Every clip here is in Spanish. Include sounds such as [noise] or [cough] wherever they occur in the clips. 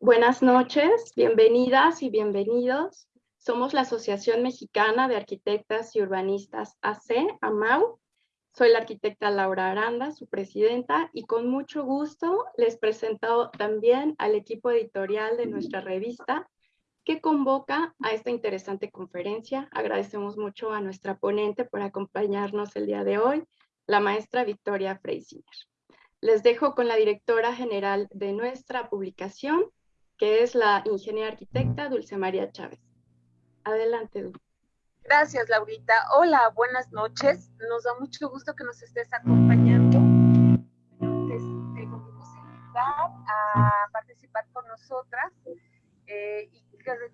Buenas noches, bienvenidas y bienvenidos. Somos la Asociación Mexicana de Arquitectas y Urbanistas AC, AMAU. Soy la arquitecta Laura Aranda, su presidenta, y con mucho gusto les presento también al equipo editorial de nuestra revista que convoca a esta interesante conferencia. Agradecemos mucho a nuestra ponente por acompañarnos el día de hoy, la maestra Victoria Freisinger. Les dejo con la directora general de nuestra publicación, que es la ingeniera arquitecta Dulce María Chávez. Adelante, Dulce. Gracias, Laurita. Hola, buenas noches. Nos da mucho gusto que nos estés acompañando. a participar con nosotras eh, y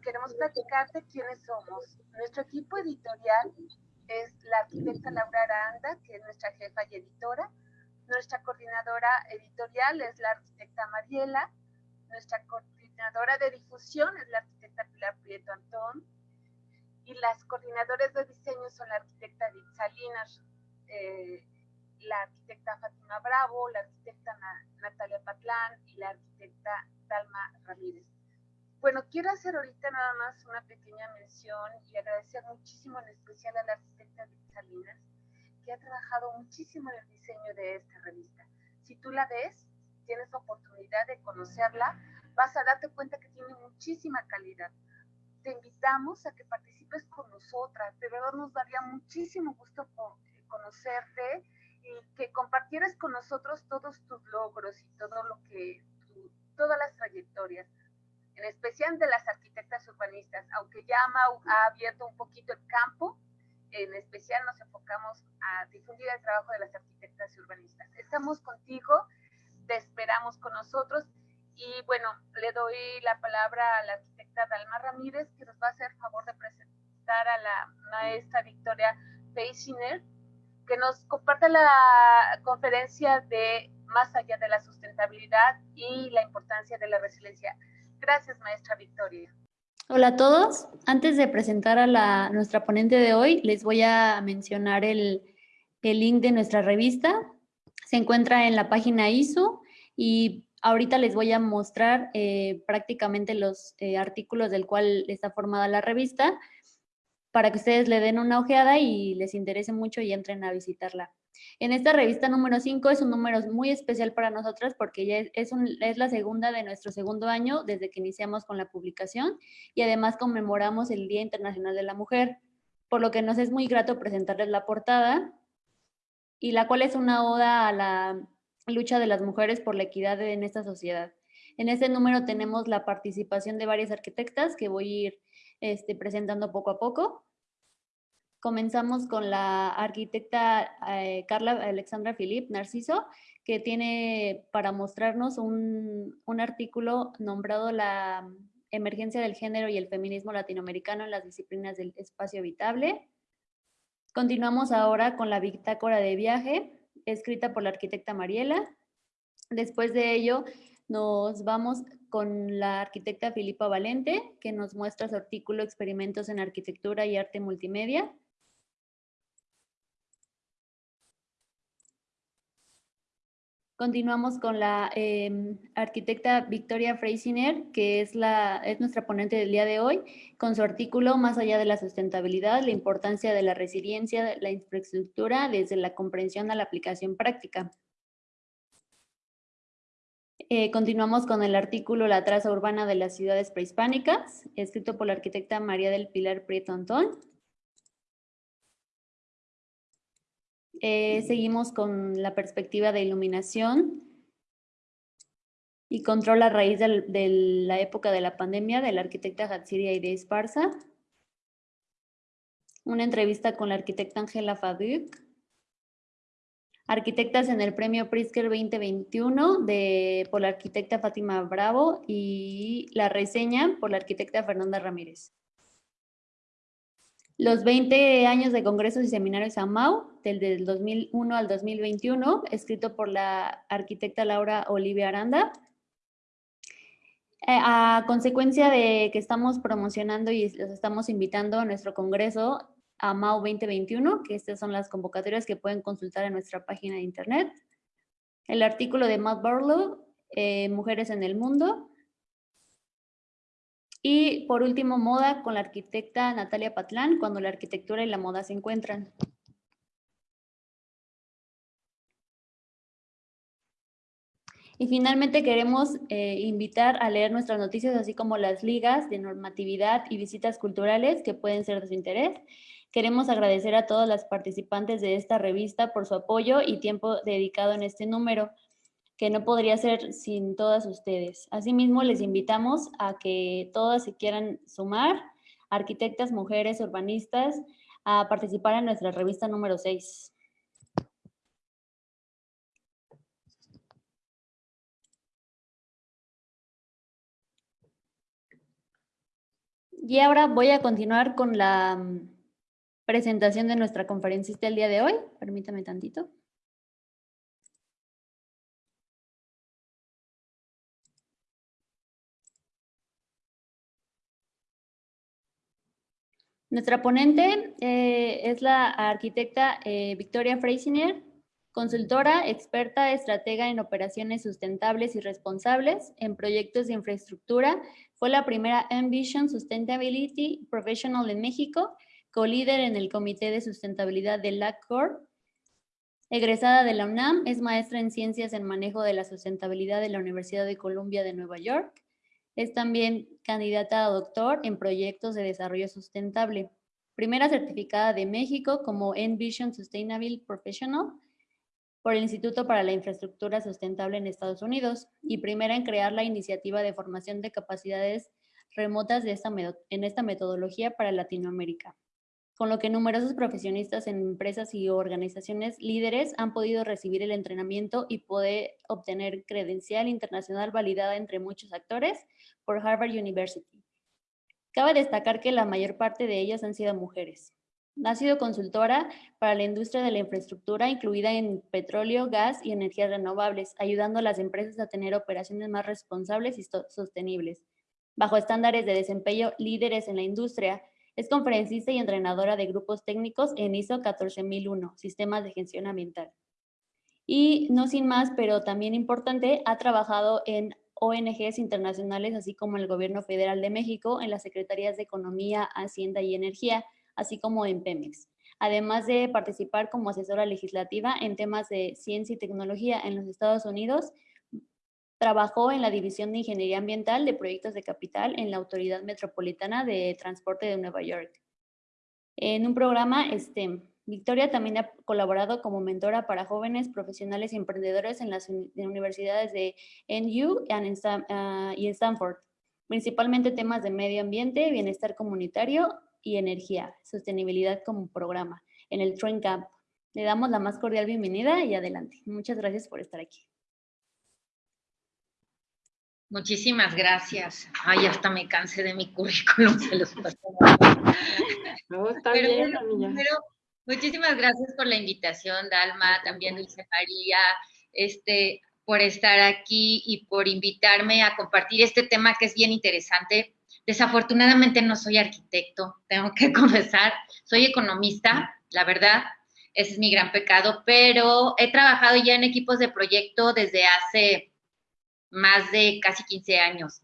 queremos platicarte quiénes somos. Nuestro equipo editorial es la arquitecta Laura Aranda, que es nuestra jefa y editora. Nuestra coordinadora editorial es la arquitecta Mariela. Nuestra coordinadora de difusión es la arquitecta Pilar Prieto Antón. Y las coordinadoras de diseño son la arquitecta Edith Salinas, eh, la arquitecta Fátima Bravo, la arquitecta Natalia Patlán y la arquitecta Dalma Ramírez. Bueno, quiero hacer ahorita nada más una pequeña mención y agradecer muchísimo en especial a la arquitecta Edith Salinas, que ha trabajado muchísimo en el diseño de esta revista. Si tú la ves, tienes oportunidad de conocerla, vas a darte cuenta que tiene muchísima calidad. Te invitamos a que participes con nosotras, de verdad nos daría muchísimo gusto conocerte y que compartieras con nosotros todos tus logros y todo lo que, todas las trayectorias en especial de las arquitectas urbanistas, aunque ya ha abierto un poquito el campo, en especial nos enfocamos a difundir el trabajo de las arquitectas urbanistas. Estamos contigo, te esperamos con nosotros y bueno, le doy la palabra a la arquitecta Dalma Ramírez que nos va a hacer favor de presentar a la maestra Victoria Peisiner que nos comparta la conferencia de Más allá de la sustentabilidad y la importancia de la resiliencia. Gracias, maestra Victoria. Hola a todos. Antes de presentar a la, nuestra ponente de hoy, les voy a mencionar el, el link de nuestra revista. Se encuentra en la página ISO y ahorita les voy a mostrar eh, prácticamente los eh, artículos del cual está formada la revista para que ustedes le den una ojeada y les interese mucho y entren a visitarla. En esta revista número 5 es un número muy especial para nosotras porque ya es, es, la segunda de nuestro segundo año desde que iniciamos con la publicación y además conmemoramos el Día Internacional de la Mujer, por lo que nos es muy grato presentarles la portada y la cual es una oda a la lucha de las mujeres por la equidad en esta sociedad. En este número tenemos la participación de varias arquitectas que voy a ir este, presentando poco a poco. Comenzamos con la arquitecta eh, Carla Alexandra Filip Narciso, que tiene para mostrarnos un, artículo nombrado La emergencia del género y el feminismo latinoamericano en las disciplinas del espacio habitable. Continuamos ahora con la bitácora de viaje, escrita por la arquitecta Mariela. Después de ello, nos vamos con la arquitecta Filipa Valente, que nos muestra su artículo Experimentos en Arquitectura y Arte Multimedia. Continuamos con la em, arquitecta Victoria Freisiner, que es, la, es nuestra ponente del día de hoy, con su artículo Más allá de la sustentabilidad, la importancia de la resiliencia, de la infraestructura desde la comprensión a la aplicación práctica. Eh, continuamos con el artículo La traza urbana de las ciudades prehispánicas, escrito por la arquitecta María del Pilar Prieto Antón. Eh, seguimos con la perspectiva de iluminación y control a raíz de la época de la pandemia de la arquitecta Hatsiria de Esparza. Una entrevista con la arquitecta Angela Fabiuk. Arquitectas en el premio Pritzker 2021 de, por la arquitecta Fátima Bravo y la reseña por la arquitecta Fernanda Ramírez. Los 20 años de congresos y seminarios AMAU, del, 2001 al 2021, escrito por la arquitecta Laura Olivia Aranda. Eh, a consecuencia de que estamos promocionando y los estamos invitando a nuestro congreso AMAU 2021, que estas son las convocatorias que pueden consultar en nuestra página de internet. El artículo de Matt Barlow, eh, Mujeres en el Mundo, Y por último, moda con la arquitecta Natalia Patlán, cuando la arquitectura y la moda se encuentran. Y finalmente queremos eh, invitar a leer nuestras noticias, así como las ligas de normatividad y visitas culturales que pueden ser de su interés. Queremos agradecer a todas las participantes de esta revista por su apoyo y tiempo dedicado en este número, que no podría ser sin todas ustedes. Asimismo, les invitamos a que todas se quieran sumar, arquitectas, mujeres, urbanistas, a participar en nuestra revista número 6. Y ahora voy a continuar con la mm, presentación de nuestra conferencista el día de hoy. Permítame tantito. Nuestra ponente eh, es la arquitecta eh, Victoria Freisiner, consultora, experta, estratega en operaciones sustentables y responsables en proyectos de infraestructura fue la primera Envision Sustainability Professional en México, co-líder en el Comité de Sustentabilidad de LACOR. Egresada de la UNAM, es maestra en Ciencias en Manejo de la Sustentabilidad de la Universidad de Columbia de Nueva York. Es también candidata a doctor en proyectos de desarrollo sustentable. Primera certificada de México como Envision Sustainable Professional por el Instituto para la Infraestructura Sustentable en Estados Unidos y primera en crear la iniciativa de formación de capacidades remotas de esta en esta metodología para Latinoamérica, con lo que numerosos profesionistas en empresas y organizaciones líderes han podido recibir el entrenamiento y poder obtener credencial internacional validada entre muchos actores por Harvard University. Cabe destacar que la mayor parte de ellas han sido mujeres. Ha sido consultora para la industria de la infraestructura, incluida en petróleo, gas y energías renovables, ayudando a las empresas a tener operaciones más responsables y sostenibles. Bajo estándares de desempeño líderes en la industria, es conferencista y entrenadora de grupos técnicos en ISO 14001, Sistemas de Gestión Ambiental. Y no sin más, pero también importante, ha trabajado en ONGs internacionales, así como el Gobierno Federal de México, en las Secretarías de Economía, Hacienda y Energía, así como en Pemex. Además de participar como asesora legislativa en temas de ciencia y tecnología en los Estados Unidos, trabajó en la División de Ingeniería Ambiental de Proyectos de Capital en la Autoridad Metropolitana de Transporte de Nueva York. En un programa STEM. Victoria también ha colaborado como mentora para jóvenes profesionales y emprendedores en las universidades de NU ah, y Stanford, principalmente temas de medio ambiente, bienestar comunitario y energía, sostenibilidad como programa en el Train Camp. Le damos la más cordial bienvenida y adelante. Muchas gracias por estar aquí. Muchísimas gracias. Ay, hasta me cansé de mi currículum, se los pasó. [laughs] No, está bien, muchísimas gracias por la invitación, Dalma, también Dulce María, este, por estar aquí y por invitarme a compartir este tema que es bien interesante Desafortunadamente no soy arquitecto, tengo que [laughs] confesar, soy economista, la verdad, ese es mi gran pecado, pero he trabajado ya en equipos de proyecto desde hace más de casi 15 años.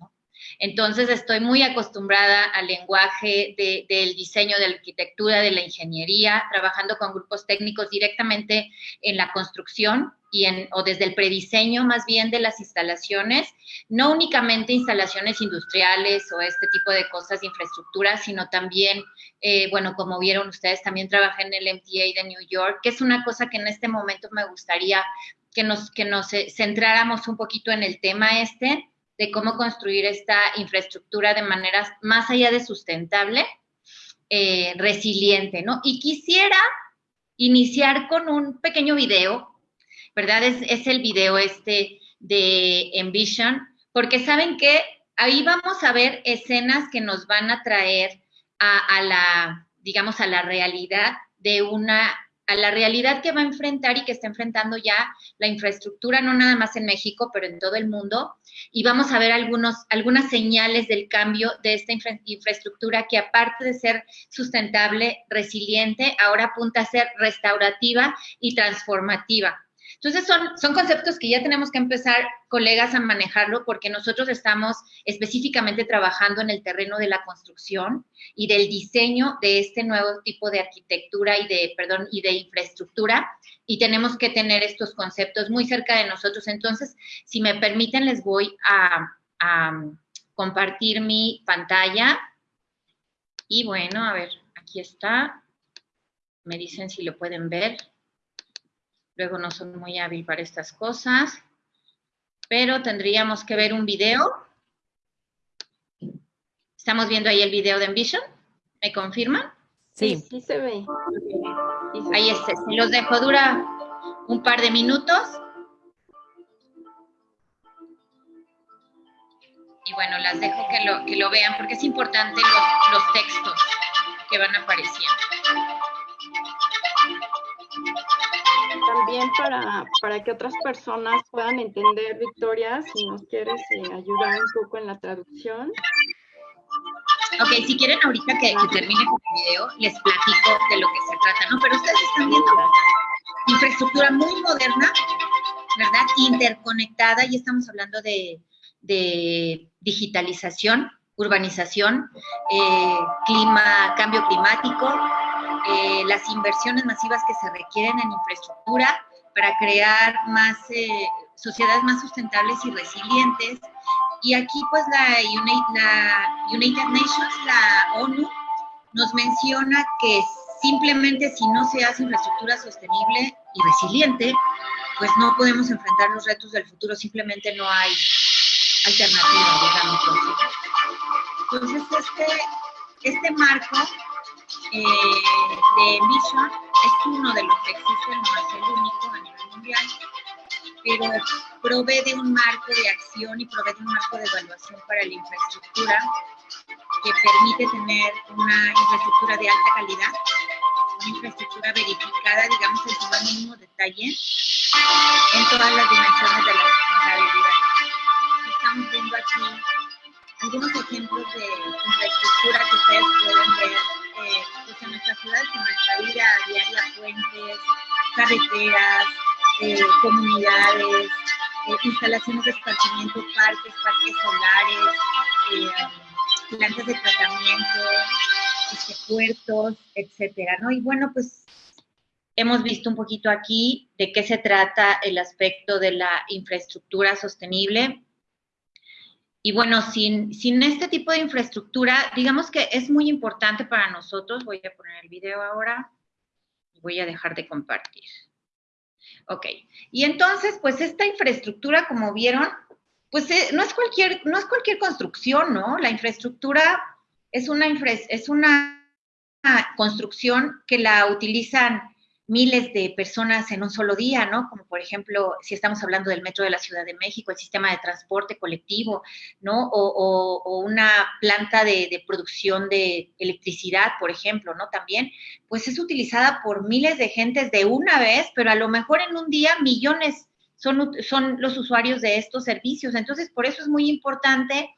Entonces estoy muy acostumbrada al lenguaje del diseño, de la arquitectura, de la ingeniería, trabajando con grupos técnicos directamente en la construcción y en, o desde el prediseño más bien de las instalaciones, no únicamente instalaciones industriales o este tipo de cosas de infraestructura, sino también, eh, bueno, como vieron ustedes, también trabajé en el MTA de New York, que es una cosa que en este momento me gustaría que nos, que nos eh, centráramos un poquito en el tema este, de cómo construir esta infraestructura de manera más allá de sustentable, eh, resiliente, ¿no? Y quisiera iniciar con un pequeño video, ¿verdad? Es, es el video este de Envision, porque saben que ahí vamos a ver escenas que nos van a traer a, a la, digamos, a la realidad de una a la realidad que va a enfrentar y que está enfrentando ya la infraestructura, no nada más en México, pero en todo el mundo. Y vamos a ver algunos, algunas señales del cambio de esta infraestructura que aparte de ser sustentable, resiliente, ahora apunta a ser restaurativa y transformativa. Entonces son, son conceptos que ya tenemos que empezar, colegas, a manejarlo porque nosotros estamos específicamente trabajando en el terreno de la construcción y del diseño de este nuevo tipo de arquitectura y de, perdón, y de infraestructura y tenemos que tener estos conceptos muy cerca de nosotros. Entonces, si me permiten, les voy a, a compartir mi pantalla. Y bueno, a ver, aquí está. Me dicen si lo pueden ver. Luego no son muy hábil para estas cosas. Pero tendríamos que ver un video. ¿Estamos viendo ahí el video de Envision? ¿Me confirman? Sí, sí se ve. Ahí está. Si los dejo, dura un par de minutos. Y bueno, las dejo que lo, que lo vean porque es importante los, los textos que van apareciendo. También para, para que otras personas puedan entender, Victoria, si nos quieres eh, ayudar un poco en la traducción. Ok, si quieren ahorita que, que, termine con el video, les platico de lo que se trata, ¿no? Pero ustedes están viendo infraestructura muy moderna, ¿verdad? Interconectada, y estamos hablando de, de digitalización, urbanización, eh, clima, cambio climático, eh, las inversiones masivas que se requieren en infraestructura para crear más eh, sociedades más sustentables y resilientes. Y aquí pues la, la United Nations, la ONU, nos menciona que simplemente si no se hace infraestructura sostenible y resiliente, pues no podemos enfrentar los retos del futuro, simplemente no hay alternativa, digamos. Entonces, este, este marco eh, de Mission es uno de los que existen, no es el único a nivel mundial, pero provee de un marco de acción y provee de un marco de evaluación para la infraestructura que permite tener una infraestructura de alta calidad, una infraestructura verificada, digamos, en su más mínimo detalle, en todas las dimensiones de la sustentabilidad. Estamos viendo aquí algunos ejemplos de infraestructura que ustedes pueden ver eh, pues en nuestras ciudades, en nuestra vida diaria, puentes, carreteras, eh, comunidades, eh, instalaciones de esparcimiento, parques, parques solares, eh, plantas de tratamiento, este, puertos, etcétera, ¿no? Y bueno, pues hemos visto un poquito aquí de qué se trata el aspecto de la infraestructura sostenible. Y bueno, sin, sin este tipo de infraestructura, digamos que es muy importante para nosotros. Voy a poner el video ahora voy a dejar de compartir. Ok, y entonces, pues esta infraestructura, como vieron, pues eh, no, es cualquier, no es cualquier construcción, ¿no? La infraestructura es una, es una construcción que la utilizan miles de personas en un solo día, ¿no? Como por ejemplo, si estamos hablando del metro de la Ciudad de México, el sistema de transporte colectivo, ¿no? O, una planta de, de, producción de electricidad, por ejemplo, ¿no? También, pues es utilizada por miles de gentes de una vez, pero a lo mejor en un día millones son, son los usuarios de estos servicios. Entonces, por eso es muy importante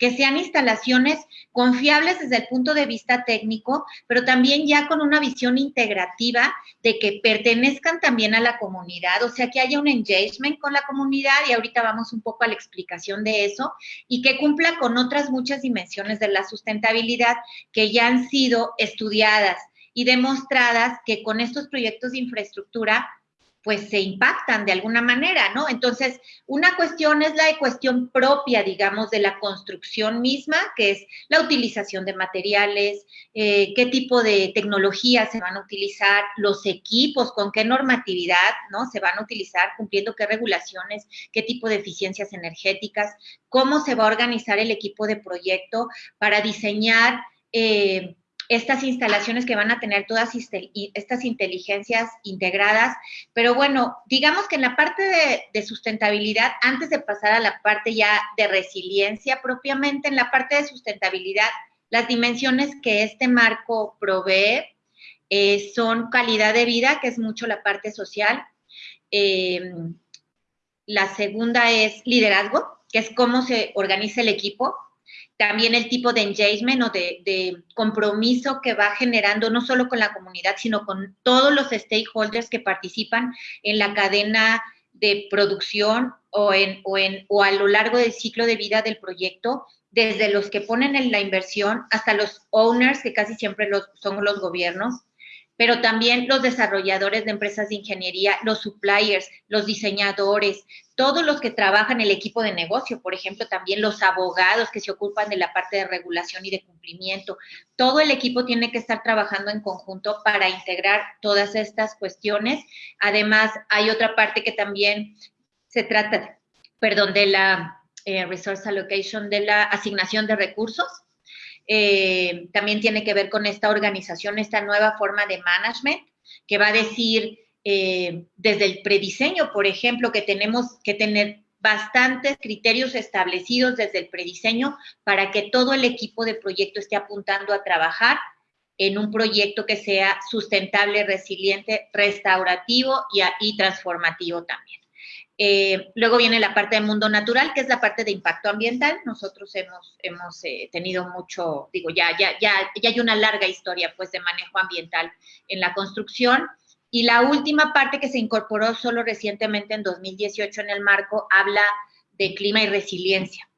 que sean instalaciones confiables desde el punto de vista técnico, pero también ya con una visión integrativa de que pertenezcan también a la comunidad, o sea, que haya un engagement con la comunidad y ahorita vamos un poco a la explicación de eso y que cumpla con otras muchas dimensiones de la sustentabilidad que ya han sido estudiadas y demostradas que con estos proyectos de infraestructura pues se impactan de alguna manera, ¿no? Entonces, una cuestión es la cuestión propia, digamos, de la construcción misma, que es la utilización de materiales, eh, qué tipo de tecnología se van a utilizar, los equipos, con qué normatividad, ¿no? Se van a utilizar, cumpliendo qué regulaciones, qué tipo de eficiencias energéticas, cómo se va a organizar el equipo de proyecto para diseñar eh, estas instalaciones que van a tener todas estas inteligencias integradas. Pero bueno, digamos que en la parte de, sustentabilidad, antes de pasar a la parte ya de resiliencia propiamente, en la parte de sustentabilidad, las dimensiones que este marco provee eh, son calidad de vida, que es mucho la parte social. Em, la segunda es liderazgo, que es cómo se organiza el equipo también el tipo de engagement o de, de, compromiso que va generando no solo con la comunidad, sino con todos los stakeholders que participan en la cadena de producción o, en, o, en, o a lo largo del ciclo de vida del proyecto, desde los que ponen en la inversión hasta los owners, que casi siempre los, son los gobiernos, pero también los desarrolladores de empresas de ingeniería, los suppliers, los diseñadores, todos los que trabajan el equipo de negocio, por ejemplo, también los abogados que se ocupan de la parte de regulación y de cumplimiento. Todo el equipo tiene que estar trabajando en conjunto para integrar todas estas cuestiones. Además, hay otra parte que también se trata, perdón, de la eh, resource allocation, de la asignación de recursos eh, también tiene que ver con esta organización, esta nueva forma de management, que va a decir eh, desde el prediseño, por ejemplo, que tenemos que tener bastantes criterios establecidos desde el prediseño para que todo el equipo de proyecto esté apuntando a trabajar en un proyecto que sea sustentable, resiliente, restaurativo y transformativo también. Eh, luego viene la parte de mundo natural, que es la parte de impacto ambiental. Nosotros hemos, eh, tenido mucho, digo, ya, ya, ya, ya hay una larga historia pues de manejo ambiental en la construcción. Y la última parte que se incorporó solo recientemente en 2018 en el marco habla de clima y resiliencia.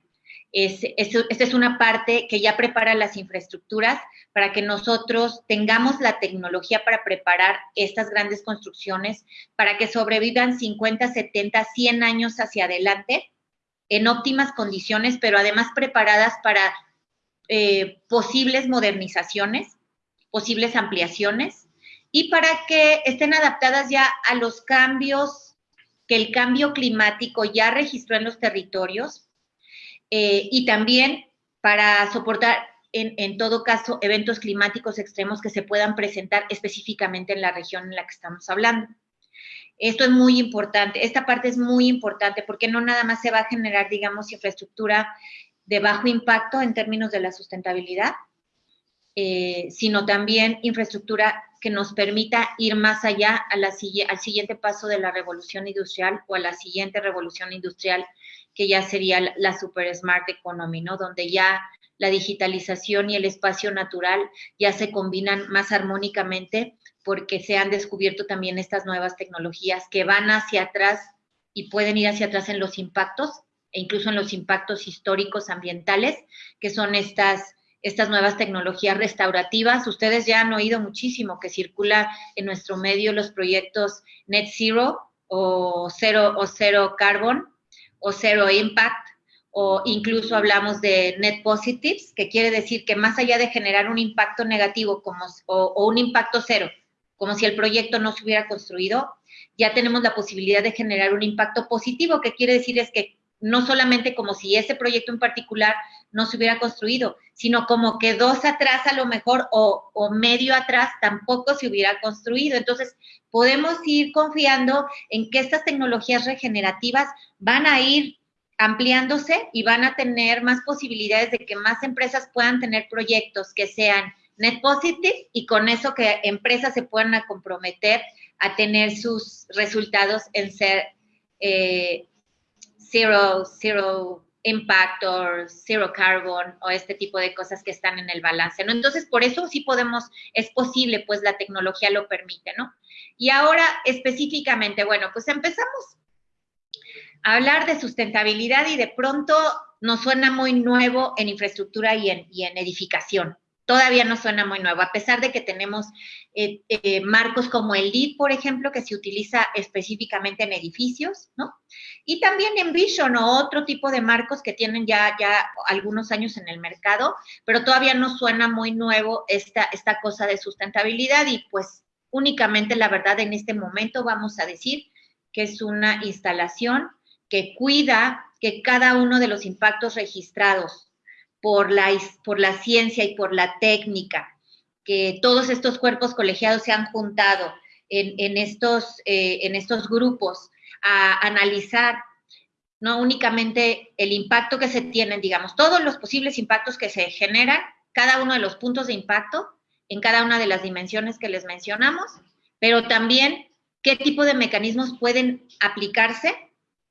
Es, esta es una parte que ya prepara las infraestructuras para que nosotros tengamos la tecnología para preparar estas grandes construcciones, para que sobrevivan 50, 70, 100 años hacia adelante en óptimas condiciones, pero además preparadas para eh, posibles modernizaciones, posibles ampliaciones y para que estén adaptadas ya a los cambios que el cambio climático ya registró en los territorios eh, y también para soportar, en, en, todo caso, eventos climáticos extremos que se puedan presentar específicamente en la región en la que estamos hablando. Esto es muy importante, esta parte es muy importante porque no nada más se va a generar, digamos, infraestructura de bajo impacto en términos de la sustentabilidad, eh, sino también infraestructura que nos permita ir más allá a la, al siguiente paso de la revolución industrial o a la siguiente revolución industrial que ya sería la super smart economy, ¿no? Donde ya la digitalización y el espacio natural ya se combinan más armónicamente porque se han descubierto también estas nuevas tecnologías que van hacia atrás y pueden ir hacia atrás en los impactos e incluso en los impactos históricos ambientales, que son estas, estas nuevas tecnologías restaurativas. Ustedes ya han oído muchísimo que circula en nuestro medio los proyectos Net Zero o Cero, o Cero Carbon, o Zero Impact, o incluso hablamos de Net Positives, que quiere decir que más allá de generar un impacto negativo como, o, un impacto cero, como si el proyecto no se hubiera construido, ya tenemos la posibilidad de generar un impacto positivo, que quiere decir es que no solamente como si ese proyecto en particular no se hubiera construido, sino como que dos atrás a lo mejor o, medio atrás tampoco se hubiera construido. Entonces, podemos ir confiando en que estas tecnologías regenerativas van a ir ampliándose y van a tener más posibilidades de que más empresas puedan tener proyectos que sean net positive y con eso que empresas se puedan comprometer a tener sus resultados en ser eh, zero, zero impact o zero carbon o este tipo de cosas que están en el balance, ¿no? Entonces, por eso sí podemos, es posible, pues la tecnología lo permite, ¿no? Y ahora específicamente, bueno, pues empezamos a hablar de sustentabilidad y de pronto nos suena muy nuevo en infraestructura y en, y en edificación, todavía no suena muy nuevo, a pesar de que tenemos eh, eh, marcos como el LEED, por ejemplo, que se utiliza específicamente en edificios, ¿no? Y también en Vision o otro tipo de marcos que tienen ya, ya algunos años en el mercado, pero todavía no suena muy nuevo esta, esta cosa de sustentabilidad y pues únicamente la verdad en este momento vamos a decir que es una instalación que cuida que cada uno de los impactos registrados por la, por la ciencia y por la técnica, que todos estos cuerpos colegiados se han juntado en, estos, eh, en estos grupos a analizar no únicamente el impacto que se tienen, digamos, todos los posibles impactos que se generan, cada uno de los puntos de impacto en cada una de las dimensiones que les mencionamos, pero también qué tipo de mecanismos pueden aplicarse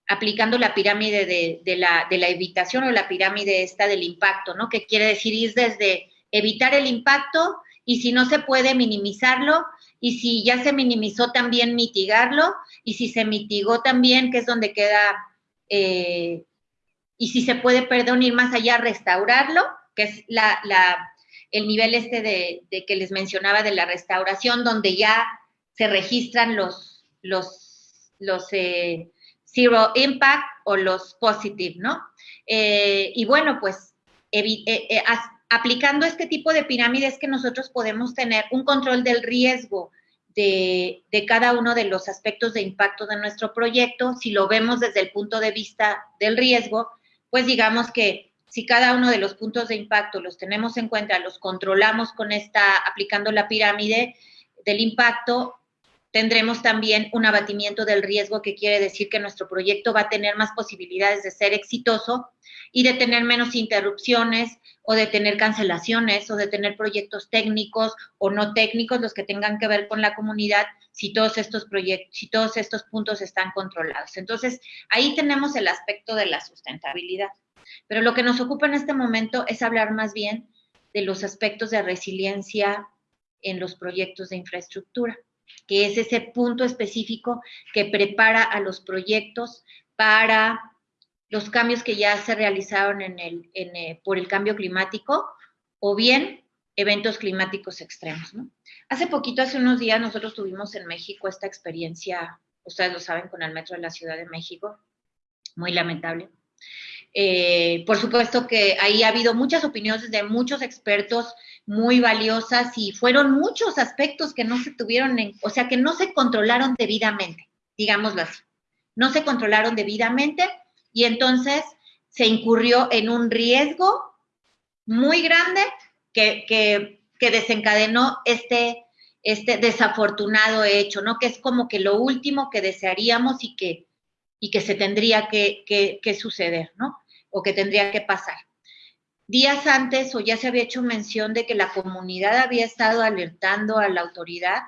aplicando la pirámide de, la, de, la, evitación o la pirámide esta del impacto, ¿no? Que quiere decir ir desde evitar el impacto y si no se puede minimizarlo y si ya se minimizó también mitigarlo y si se mitigó también, que es donde queda, eh, y si se puede, perdón, ir más allá, restaurarlo, que es la, el nivel este de, que les mencionaba de la restauración, donde ya se registran los, los, eh, zero impact o los positive, ¿no? Eh, y bueno, pues aplicando este tipo de pirámides que nosotros podemos tener un control del riesgo de, cada uno de los aspectos de impacto de nuestro proyecto. Si lo vemos desde el punto de vista del riesgo, pues digamos que si cada uno de los puntos de impacto los tenemos en cuenta, los controlamos con esta, aplicando la pirámide del impacto, tendremos también un abatimiento del riesgo, que quiere decir que nuestro proyecto va a tener más posibilidades de ser exitoso y de tener menos interrupciones o de tener cancelaciones o de tener proyectos técnicos o no técnicos, los que tengan que ver con la comunidad, si todos estos proyectos, si todos estos puntos están controlados. Entonces, ahí tenemos el aspecto de la sustentabilidad. Pero lo que nos ocupa en este momento es hablar más bien de los aspectos de resiliencia en los proyectos de infraestructura que es ese punto específico que prepara a los proyectos para los cambios que ya se realizaron en el, eh, por el cambio climático o bien eventos climáticos extremos. Hace poquito, hace unos días, nosotros tuvimos en México esta experiencia, ustedes lo saben, con el metro de la Ciudad de México, muy lamentable. Eh, por supuesto que ahí ha habido muchas opiniones de muchos expertos muy valiosas y fueron muchos aspectos que no se tuvieron, en, o sea, que no se controlaron debidamente, digámoslo así. No se controlaron debidamente y entonces se incurrió en un riesgo muy grande que, desencadenó este, este desafortunado hecho, ¿no? Que es como que lo último que desearíamos y que, y que se tendría que suceder, ¿no? O que tendría que pasar. Días antes o ya se había hecho mención de que la comunidad había estado alertando a la autoridad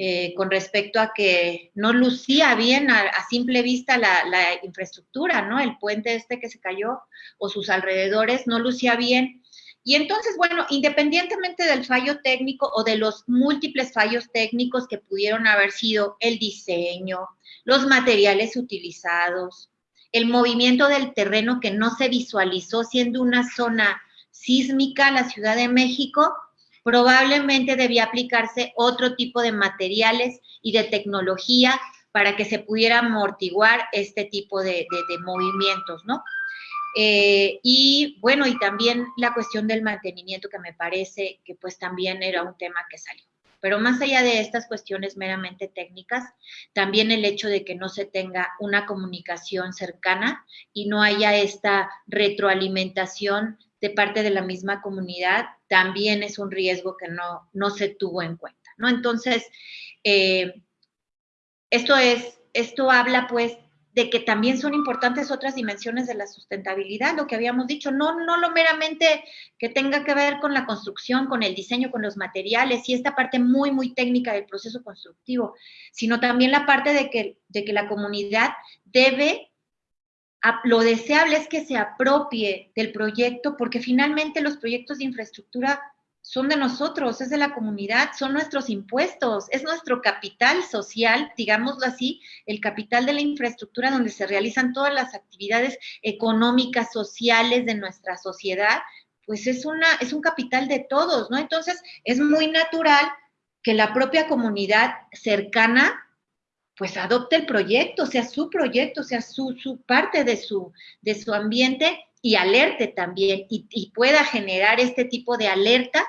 eh, con respecto a que no lucía bien a, simple vista la, la, infraestructura, ¿no? El puente este que se cayó o sus alrededores no lucía bien. Y entonces, bueno, independientemente del fallo técnico o de los múltiples fallos técnicos que pudieron haber sido el diseño, los materiales utilizados, el movimiento del terreno que no se visualizó siendo una zona sísmica, la Ciudad de México, probablemente debía aplicarse otro tipo de materiales y de tecnología para que se pudiera amortiguar este tipo de, movimientos, ¿no? Eh, y bueno, y también la cuestión del mantenimiento que me parece que pues también era un tema que salió. Pero más allá de estas cuestiones meramente técnicas, también el hecho de que no se tenga una comunicación cercana y no haya esta retroalimentación de parte de la misma comunidad, también es un riesgo que no, no se tuvo en cuenta, ¿no? Entonces, eh, esto es, esto habla pues de que también son importantes otras dimensiones de la sustentabilidad, lo que habíamos dicho, no, no lo meramente que tenga que ver con la construcción, con el diseño, con los materiales y esta parte muy, muy técnica del proceso constructivo, sino también la parte de que, de que la comunidad debe, lo deseable es que se apropie del proyecto, porque finalmente los proyectos de infraestructura son de nosotros, es de la comunidad, son nuestros impuestos, es nuestro capital social, digámoslo así, el capital de la infraestructura donde se realizan todas las actividades económicas, sociales de nuestra sociedad, pues es, una, es un capital de todos, ¿no? Entonces, es muy natural que la propia comunidad cercana pues adopte el proyecto, sea su proyecto, sea su, su parte de su, de su ambiente y alerte también y, y, pueda generar este tipo de alerta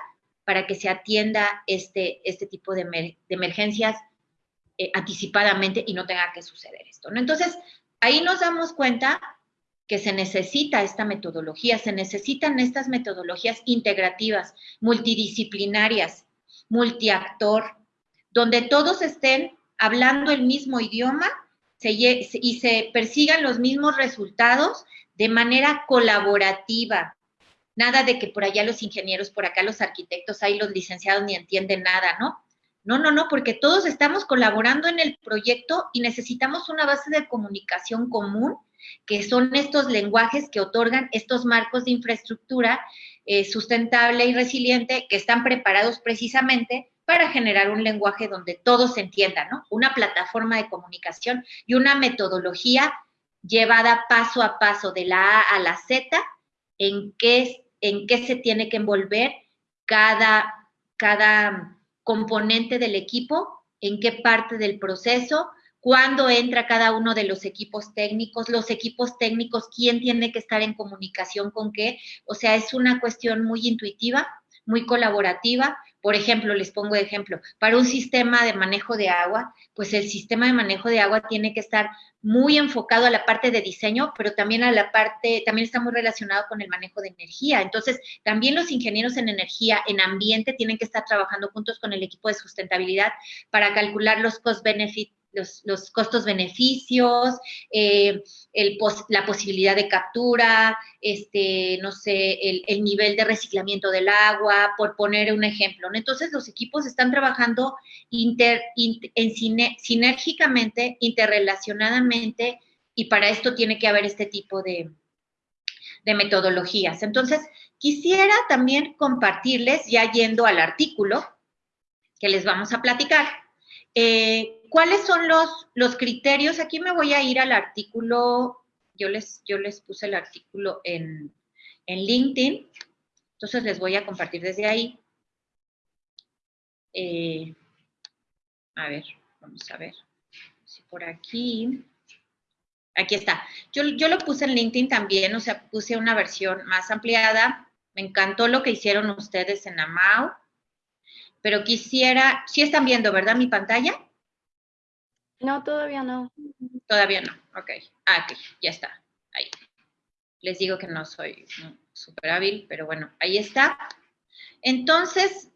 para que se atienda este, este tipo de, emergencias eh, anticipadamente y no tenga que suceder esto. ¿no? Entonces, ahí nos damos cuenta que se necesita esta metodología, se necesitan estas metodologías integrativas, multidisciplinarias, multiactor, donde todos estén hablando el mismo idioma y se persigan los mismos resultados de manera colaborativa, Nada de que por allá los ingenieros, por acá los arquitectos, ahí los licenciados ni entienden nada, ¿no? No, no, no, porque todos estamos colaborando en el proyecto y necesitamos una base de comunicación común, que son estos lenguajes que otorgan estos marcos de infraestructura eh, sustentable y resiliente que están preparados precisamente para generar un lenguaje donde todos entiendan, ¿no? Una plataforma de comunicación y una metodología llevada paso a paso de la A a la Z en qué, en qué se tiene que envolver cada, cada componente del equipo, en qué parte del proceso, cuándo entra cada uno de los equipos técnicos, los equipos técnicos, quién tiene que estar en comunicación con qué. O sea, es una cuestión muy intuitiva, muy colaborativa. Por ejemplo, les pongo de ejemplo, para un sistema de manejo de agua, pues el sistema de manejo de agua tiene que estar muy enfocado a la parte de diseño, pero también a la parte, también está muy relacionado con el manejo de energía. Entonces, también los ingenieros en energía, en ambiente, tienen que estar trabajando juntos con el equipo de sustentabilidad para calcular los cost-benefit los, costos-beneficios, eh, la posibilidad de captura, este, no sé, el, nivel de reciclamiento del agua, por poner un ejemplo. Entonces, los equipos están trabajando inter, en sinérgicamente, interrelacionadamente, y para esto tiene que haber este tipo de, de metodologías. Entonces, quisiera también compartirles, ya yendo al artículo que les vamos a platicar, eh, ¿Cuáles son los, los criterios? Aquí me voy a ir al artículo, yo les, yo les puse el artículo en, en LinkedIn, entonces les voy a compartir desde ahí. Eh, a ver, vamos a ver si por aquí. Aquí está. Yo, yo, lo puse en LinkedIn también, o sea, puse una versión más ampliada. Me encantó lo que hicieron ustedes en Amau, pero quisiera, sí están viendo, ¿verdad? Mi pantalla. No, todavía no. Todavía no, ok. Ah, ya está. Ahí. Les digo que no soy súper hábil, pero bueno, ahí está. Entonces,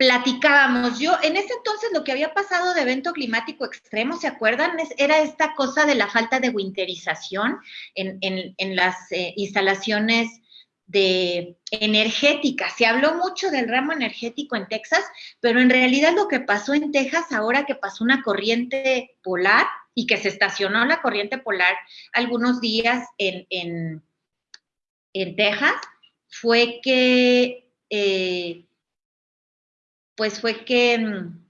platicábamos. Yo, en ese entonces, lo que había pasado de evento climático extremo, ¿se acuerdan? era esta cosa de la falta de winterización en, en, las eh, instalaciones de energética. Se habló mucho del ramo energético en Texas, pero en realidad lo que pasó en Texas ahora que pasó una corriente polar y que se estacionó la corriente polar algunos días en, en, Texas, fue que, eh, pues fue que, mm,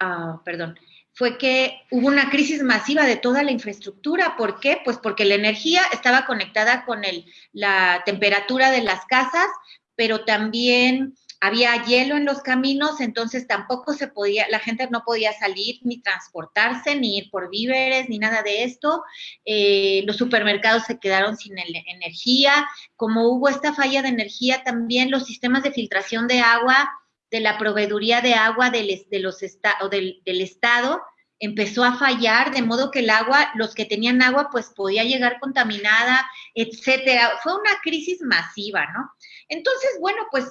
ah, perdón, fue que hubo una crisis masiva de toda la infraestructura. ¿Por qué? Pues porque la energía estaba conectada con el, la temperatura de las casas, pero también había hielo en los caminos, entonces tampoco se podía, la gente no podía salir ni transportarse, ni ir por víveres, ni nada de esto. Eh, los supermercados se quedaron sin energía. Como hubo esta falla de energía, también los sistemas de filtración de agua de la proveeduría de agua del, de los del, del Estado empezó a fallar, de modo que el agua, los que tenían agua, pues podía llegar contaminada, etcétera. Fue una crisis masiva, ¿no? Entonces, bueno, pues,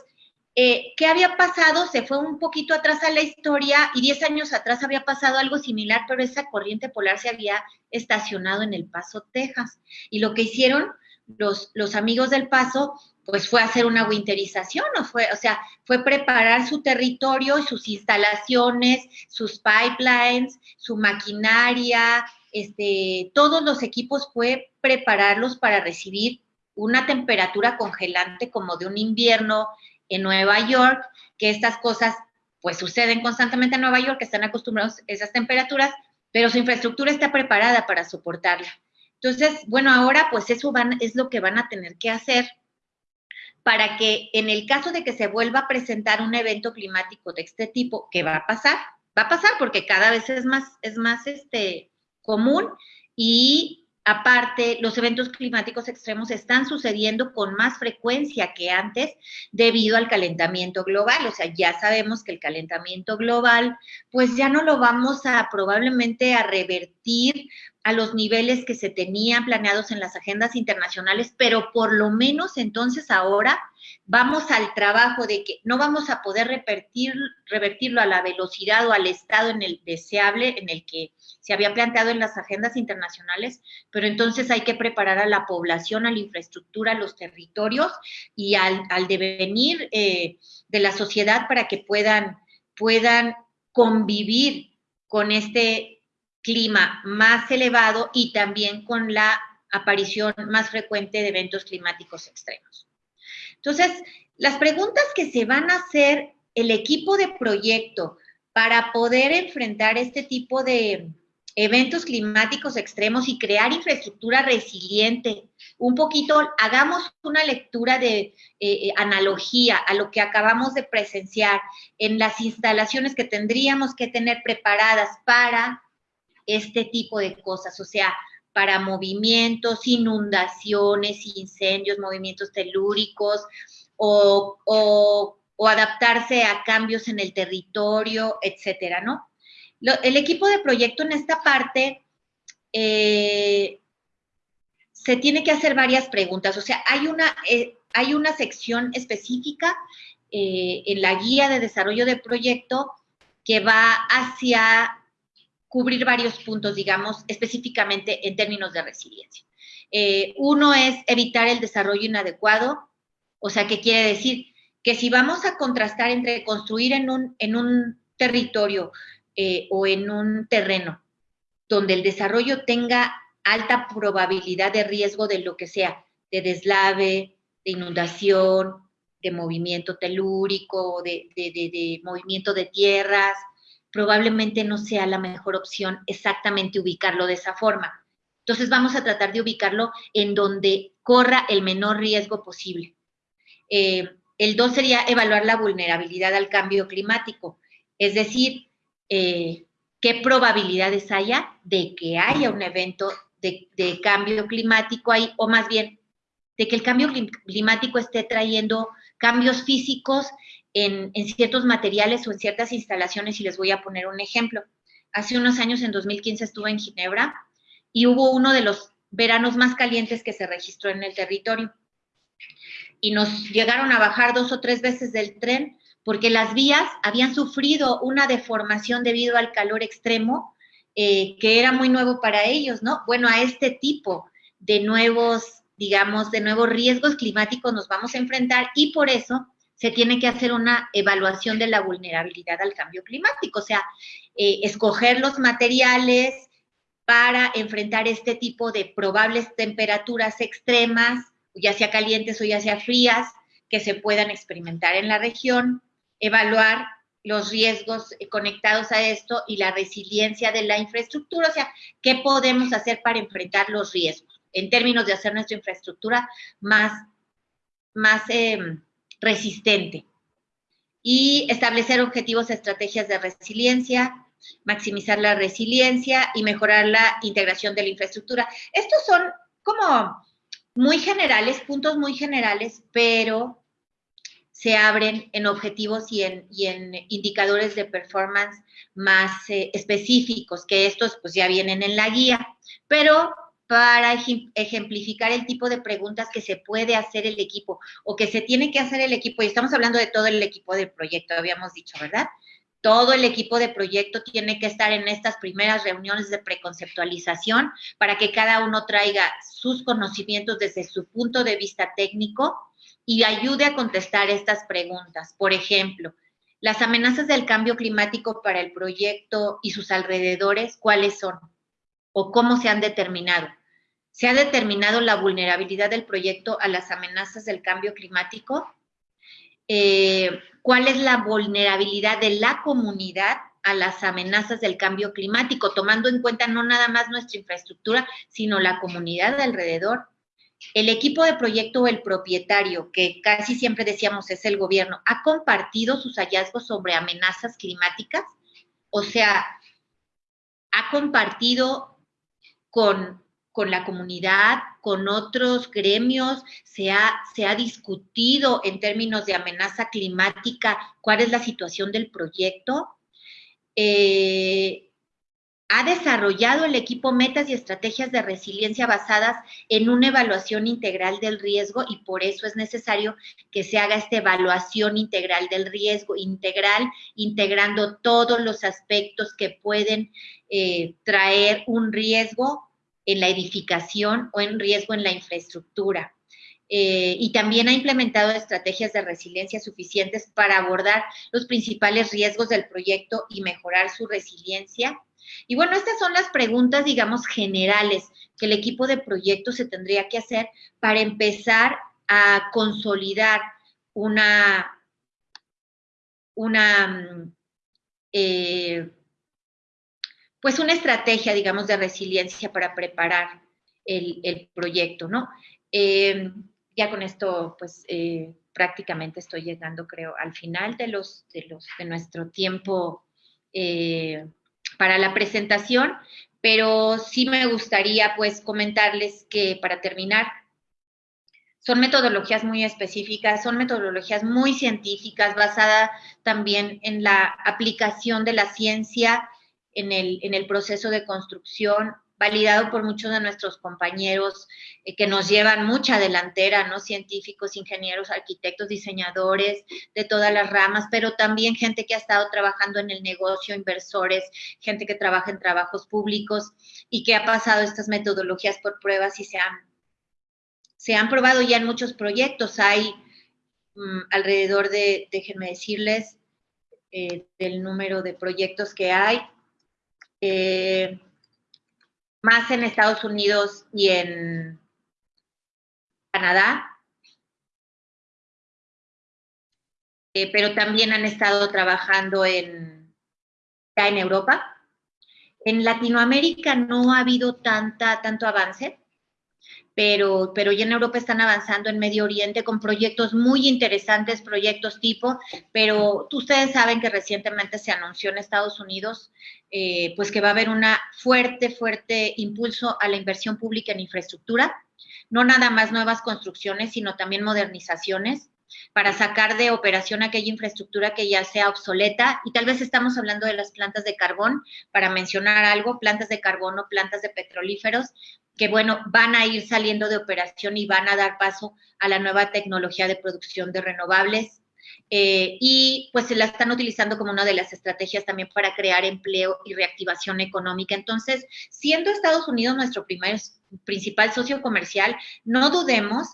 eh, ¿qué había pasado? Se fue un poquito atrás a la historia y 10 años atrás había pasado algo similar, pero esa corriente polar se había estacionado en El Paso, Texas. Y lo que hicieron los, los amigos del Paso pues fue hacer una winterización, o fue, o sea, fue preparar su territorio y sus instalaciones, sus pipelines, su maquinaria, este, todos los equipos fue prepararlos para recibir una temperatura congelante como de un invierno en Nueva York, que estas cosas pues suceden constantemente en Nueva York, que están acostumbrados a esas temperaturas, pero su infraestructura está preparada para soportarla. Entonces, bueno, ahora pues eso van, es lo que van a tener que hacer para que en el caso de que se vuelva a presentar un evento climático de este tipo, que va a pasar, va a pasar porque cada vez es más, es más este, común y Aparte, los eventos climáticos extremos están sucediendo con más frecuencia que antes debido al calentamiento global. O sea, ya sabemos que el calentamiento global, pues ya no lo vamos a probablemente a revertir a los niveles que se tenían planeados en las agendas internacionales, pero por lo menos entonces ahora vamos al trabajo de que no vamos a poder revertir, revertirlo a la velocidad o al estado en el deseable en el que se había planteado en las agendas internacionales, pero entonces hay que preparar a la población, a la infraestructura, a los territorios y al, devenir eh, de la sociedad para que puedan puedan convivir con este clima más elevado y también con la aparición más frecuente de eventos climáticos extremos. Entonces, las preguntas que se van a hacer el equipo de proyecto para poder enfrentar este tipo de eventos climáticos extremos y crear infraestructura resiliente. Un poquito, hagamos una lectura de eh, eh, analogía a lo que acabamos de presenciar en las instalaciones que tendríamos que tener preparadas para este tipo de cosas, o sea, para movimientos, inundaciones, incendios, movimientos telúricos o, o adaptarse a cambios en el territorio, etcétera, ¿no? El equipo de proyecto en esta parte eh, se tiene que hacer varias preguntas. O sea, hay una, eh, hay una sección específica eh, en la guía de desarrollo de proyecto que va hacia cubrir varios puntos, digamos, específicamente en términos de resiliencia. uno es evitar el desarrollo inadecuado, o sea, ¿qué quiere decir? Que si vamos a contrastar entre construir en un, en un territorio eh, o en un terreno donde el desarrollo tenga alta probabilidad de riesgo de lo que sea, de deslave, de inundación, de movimiento telúrico, de, de, movimiento de tierras, probablemente no sea la mejor opción exactamente ubicarlo de esa forma. Entonces vamos a tratar de ubicarlo en donde corra el menor riesgo posible. Eh, el dos sería evaluar la vulnerabilidad al cambio climático, es decir, eh, qué probabilidades haya de que haya un evento de, cambio climático ahí, o más bien, de que el cambio climático esté trayendo cambios físicos en, en, ciertos materiales o en ciertas instalaciones, y les voy a poner un ejemplo. Hace unos años, en 2015, estuve en Ginebra y hubo uno de los veranos más calientes que se registró en el territorio. Y nos llegaron a bajar dos o tres veces del tren porque las vías habían sufrido una deformación debido al calor extremo, eh, que era muy nuevo para ellos, ¿no? Bueno, a este tipo de nuevos, digamos, de nuevos riesgos climáticos nos vamos a enfrentar y por eso se tiene que hacer una evaluación de la vulnerabilidad al cambio climático, o sea, eh, escoger los materiales para enfrentar este tipo de probables temperaturas extremas, ya sea calientes o ya sea frías, que se puedan experimentar en la región, evaluar los riesgos conectados a esto y la resiliencia de la infraestructura, o sea, qué podemos hacer para enfrentar los riesgos en términos de hacer nuestra infraestructura más, más em, resistente. Y establecer objetivos, estrategias de resiliencia, maximizar la resiliencia y mejorar la integración de la infraestructura. Estos son como muy generales, puntos muy generales, pero se abren en objetivos y en, en indicadores de performance más eh, específicos, que estos pues ya vienen en la guía, pero para ejemplificar el tipo de preguntas que se puede hacer el equipo o que se tiene que hacer el equipo, y estamos hablando de todo el equipo del proyecto, habíamos dicho, ¿verdad? Todo el equipo de proyecto tiene que estar en estas primeras reuniones de preconceptualización para que cada uno traiga sus conocimientos desde su punto de vista técnico y ayude a contestar estas preguntas. Por ejemplo, las amenazas del cambio climático para el proyecto y sus alrededores, ¿cuáles son? ¿O cómo se han determinado? ¿Se ha determinado la vulnerabilidad del proyecto a las amenazas del cambio climático? Eh, ¿Cuál es la vulnerabilidad de la comunidad a las amenazas del cambio climático, tomando en cuenta no nada más nuestra infraestructura, sino la comunidad de alrededor? El equipo de proyecto o el propietario, que casi siempre decíamos es el gobierno, ha compartido sus hallazgos sobre amenazas climáticas, o sea, ha compartido con, la comunidad, con otros gremios, se ha, se ha discutido en términos de amenaza climática cuál es la situación del proyecto. Eh, ha desarrollado el equipo metas y estrategias de resiliencia basadas en una evaluación integral del riesgo y por eso es necesario que se haga esta evaluación integral del riesgo, integral, integrando todos los aspectos que pueden eh, traer un riesgo en la edificación o en riesgo en la infraestructura. eh, y también ha implementado estrategias de resiliencia suficientes para abordar los principales riesgos del proyecto y mejorar su resiliencia. Y bueno, estas son las preguntas, digamos, generales que el equipo de proyecto se tendría que hacer para empezar a consolidar una, una, mm, eh, pues una estrategia, digamos, de resiliencia para preparar el, proyecto, ¿no? Eh, ya con esto, pues, eh, prácticamente estoy llegando, creo, al final de los, de los, de nuestro tiempo para la presentación, pero sí me gustaría, pues, comentarles que para terminar, son metodologías muy específicas, son metodologías muy científicas, basadas también en la aplicación de la ciencia en el, en el proceso de construcción, validado por muchos de nuestros compañeros eh, que nos llevan mucha delantera, ¿no? Científicos, ingenieros, arquitectos, diseñadores de todas las ramas, pero también gente que ha estado trabajando en el negocio, inversores, gente que trabaja en trabajos públicos y que ha pasado estas metodologías por pruebas y se han se han probado ya en muchos proyectos. Hay mm, alrededor de, déjenme decirles, eh, del número de proyectos que hay, eh, más en Estados Unidos y en Canadá, eh, pero también han estado trabajando en, en Europa. En Latinoamérica no ha habido tanta, tanto avance pero, pero ya en Europa están avanzando en Medio Oriente con proyectos muy interesantes, proyectos tipo, pero ustedes saben que recientemente se anunció en Estados Unidos, eh, pues que va a haber una fuerte, fuerte impulso a la inversión pública en infraestructura, no nada más nuevas construcciones, sino también modernizaciones para sacar de operación aquella infraestructura que ya sea obsoleta. Y tal vez estamos hablando de las plantas de carbón, para mencionar algo, plantas de carbono, plantas de petrolíferos, que bueno, van a ir saliendo de operación y van a dar paso a la nueva tecnología de producción de renovables. Eh, y pues se la están utilizando como una de las estrategias también para crear empleo y reactivación económica. Entonces, siendo Estados Unidos nuestro primer, principal socio comercial, no dudemos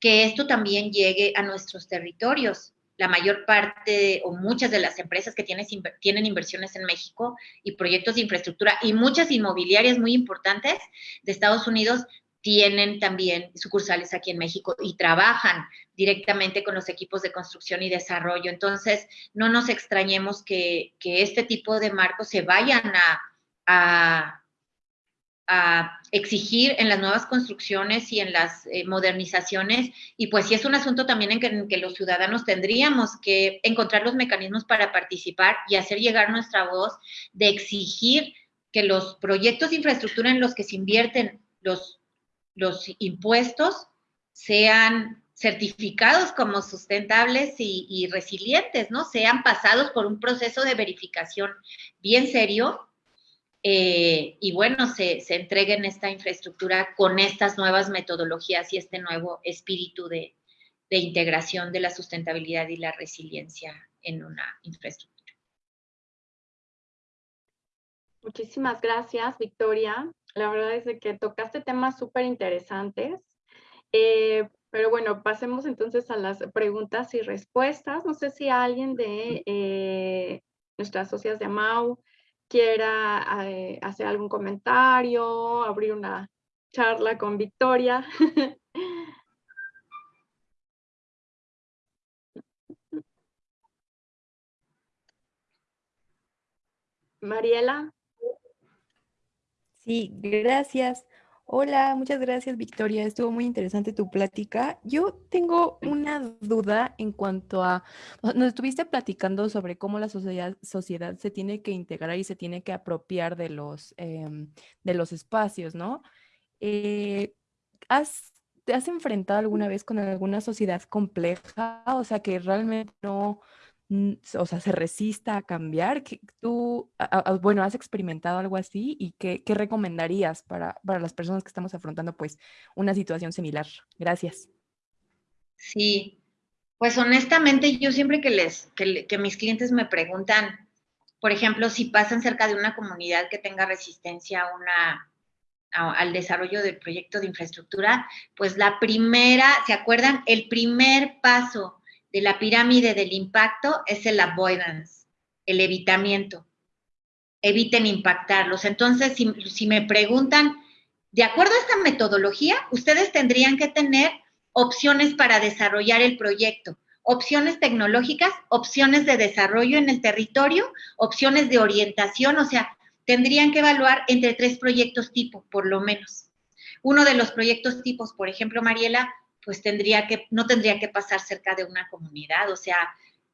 que esto también llegue a nuestros territorios la mayor parte o muchas de las empresas que tienen, tienen inversiones en México y proyectos de infraestructura y muchas inmobiliarias muy importantes de Estados Unidos tienen también sucursales aquí en México y trabajan directamente con los equipos de construcción y desarrollo. Entonces, no nos extrañemos que, este tipo de marcos se vayan a exigir en las nuevas construcciones y en las eh, modernizaciones. Y pues sí es un asunto también en que, los ciudadanos tendríamos que encontrar los mecanismos para participar y hacer llegar nuestra voz de exigir que los proyectos de infraestructura en los que se invierten los, los impuestos sean certificados como sustentables y, y resilientes, ¿no? Sean pasados por un proceso de verificación bien serio eh, y bueno, se, se entreguen esta infraestructura con estas nuevas metodologías y este nuevo espíritu de, de integración de la sustentabilidad y la resiliencia en una infraestructura. Muchísimas gracias, Victoria. La verdad es que tocaste temas súper interesantes. Eh, pero bueno, pasemos entonces a las preguntas y respuestas. No sé si alguien de eh, nuestras socias de AMAU quiera eh, hacer algún comentario, abrir una charla con Victoria. [laughs] Mariela. Sí, gracias. Hola, muchas gracias Victoria, estuvo muy interesante tu plática. Yo tengo una duda en cuanto a, nos estuviste platicando sobre cómo la sociedad, sociedad se tiene que integrar y se tiene que apropiar de los, em, de los espacios, ¿no? Eh, ¿has, ¿Te has enfrentado alguna vez con alguna sociedad compleja? O sea, que realmente no o sea, se resista a cambiar? ¿Tú, bueno, has experimentado algo así y qué, recomendarías para, las personas que estamos afrontando pues una situación similar? Gracias. Sí, pues honestamente yo siempre que les, que, mis clientes me preguntan, por ejemplo, si pasan cerca de una comunidad que tenga resistencia a una, al desarrollo del proyecto de infraestructura, pues la primera, ¿se acuerdan? El primer paso de la pirámide del impacto es el avoidance, el evitamiento. Eviten impactarlos. Entonces, si, si me preguntan, de acuerdo a esta metodología, ustedes tendrían que tener opciones para desarrollar el proyecto, opciones tecnológicas, opciones de desarrollo en el territorio, opciones de orientación, o sea, tendrían que evaluar entre tres proyectos tipo, por lo menos. Uno de los proyectos tipos, por ejemplo, Mariela, pues tendría que, no tendría que pasar cerca de una comunidad, o sea,